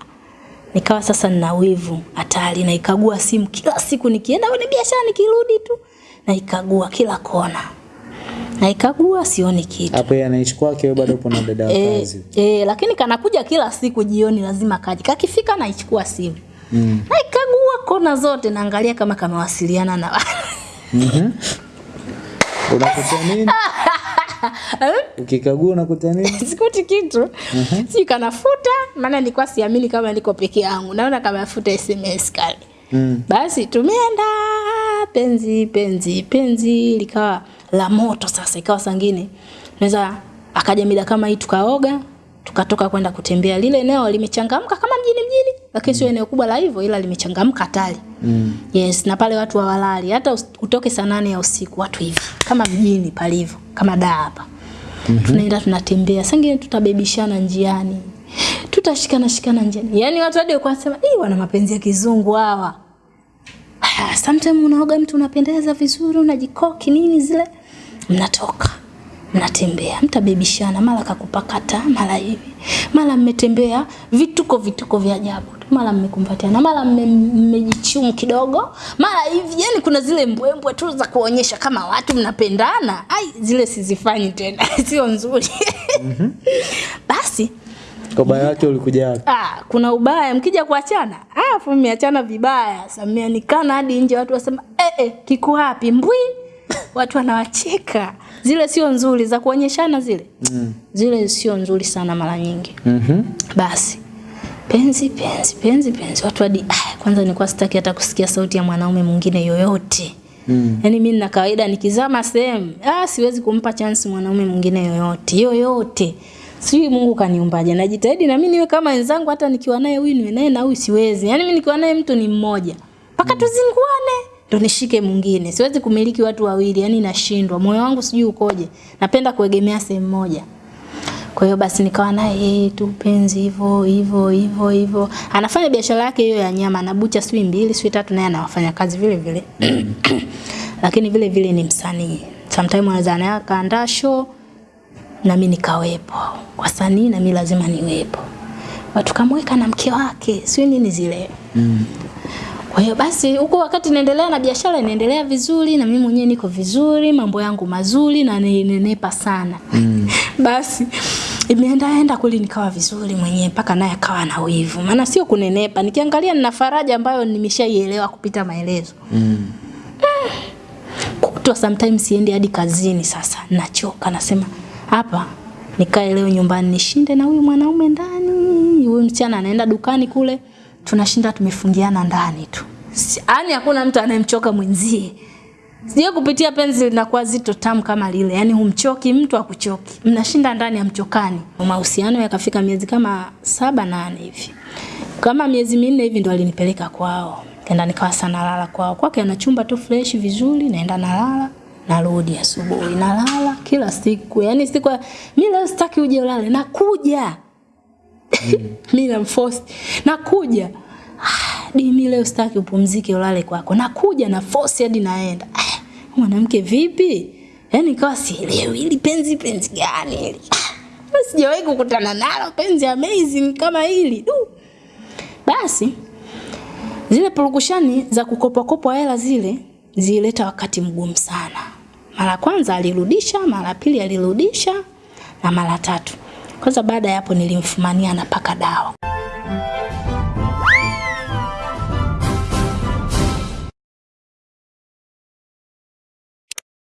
Nikawa sasa nina wivu hatari. Naikagua simu kila siku. Nikienda kwenye biashara nikirudi tu naikagua kila kona naikagua sioni kitu hapo yeye anaishi kwake wewe bado upo na dada wa kazi. Eh, e, lakini kanakuja kila siku jioni lazima kaje. kakifika naichukua simu mm. naikagua kona zote naangalia kama kamewasiliana na Mhm. unakuta nini ukikagua unakuta nini sikuti kitu sijui kanafuta maana nilikuwa siamini kama niko peke yangu naona kama afuta sms kale mm. basi tumeenda penzi penzi penzi likawa la moto sasa ikawa sangine naweza akaja mida kama hii tukaoga tukatoka kwenda kutembea. Lile eneo limechangamka kama mjini mjini lakini sio eneo kubwa la hivyo ila limechangamka hatari. Mm. yes na pale watu hawalali. Hata utoke saa nane ya usiku watu hivi kama mjini palivyo kama daa hapa. Mm-hmm. tunaenda tunatembea. Sangine tutabebishana njiani. Tutashikana shikana njiani. Yani watu hadi kwa sema hii wana mapenzi ya kizungu hawa Ah, sometimes unaoga mtu unapendeza vizuri unajikoki nini zile. Mnatoka mnatembea mtabebishana mara kakupakata mara hivi. Mara mmetembea vituko vituko vya ajabu tu. mara mmekumbatiana mara mmejichumu kidogo. Mara hivi yani kuna zile mbwembwe tu za kuonyesha kama watu mnapendana. Ai zile sizifanyi tena sio nzuri. Mm -hmm. basi kwa ubaya wake ulikuja wapi Ah, kuna ubaya mkija kuachana. Ah, afu mmeachana vibaya. Samia nikana hadi nje watu wasema, "Eh eh, kiko wapi mbwi?" Watu wanawacheka. Zile sio nzuri za kuonyeshana zile. mm. Zile sio nzuri sana mara nyingi. mm Basi penzi penzi penzi penzi watu hadi ah, kwanza nilikuwa sitaki hata kusikia sauti ya mwanaume mwingine yoyote. mm. Yaani mimi na kawaida nikizama sehemu, ah siwezi kumpa chance mwanaume mwingine yoyote, yoyote. Sijui Mungu kaniumbaje. Najitahidi na mimi niwe kama wenzangu hata nikiwa naye huyu niwe naye na huyu siwezi. Yaani mimi nikiwa naye mtu ni mmoja. Mpaka tuzinguane ndo nishike mwingine. Siwezi kumiliki watu wawili, yaani nashindwa. Moyo wangu sijui ukoje. Napenda kuegemea sehemu moja. Kwa hiyo basi nikawa naye yeye tu penzi hivyo hivyo hivyo hivyo. Anafanya biashara yake hiyo ya nyama, anabucha sui mbili, sui tatu naye anawafanya kazi vile vile. Lakini vile vile ni msanii. Sometimes anaweza anaandaa show na mimi nikawepo. Wasanii na mimi lazima niwepo. Watu kamweka na mke wake, sio nini zile. Mm. Kwa hiyo basi huko wakati naendelea na biashara inaendelea vizuri na mimi mwenyewe niko vizuri, mambo yangu mazuri na ninenepa sana. Mm. basi imeenda enda kweli nikawa vizuri mwenyewe mpaka naye akawa na wivu. Maana sio kunenepa, nikiangalia nina faraja ambayo nimeshaielewa kupita maelezo. Mm. Kutwa sometimes siendi hadi kazini sasa. Nachoka nasema hapa nikae leo nyumbani nishinde na huyu mwanaume ndani. Huyu msichana anaenda dukani kule tunashinda tumefungiana ndani tu. Yaani hakuna mtu anayemchoka mwenzie. Sijui kupitia penzi linakuwa zito tamu kama lile. Yaani humchoki mtu akuchoki. Mnashinda ndani hamchokani. Mahusiano yakafika miezi kama saba nane hivi. Kama miezi minne hivi ndo alinipeleka kwao. kenda nikawa sana lala kwao. Kwake ana chumba tu fresh vizuri, naenda nalala, narudi asubuhi, nalala kila siku. Yaani siku mimi leo sitaki uje ulale, nakuja. mimi namforce, nakuja. Ah, Di mimi leo sitaki upumzike ulale kwako. Nakuja na force hadi naenda. Ah, mwanamke vipi? Yaani kawa sielewi ili penzi penzi gani hili. Ah, sijawahi kukutana nalo penzi amazing kama hili. Du. Basi zile purukushani za kukopakopa hela zile zilileta wakati mgumu sana. Mara kwanza alirudisha, mara pili alirudisha na mara tatu. Kwanza baada ya hapo nilimfumania na paka dawa.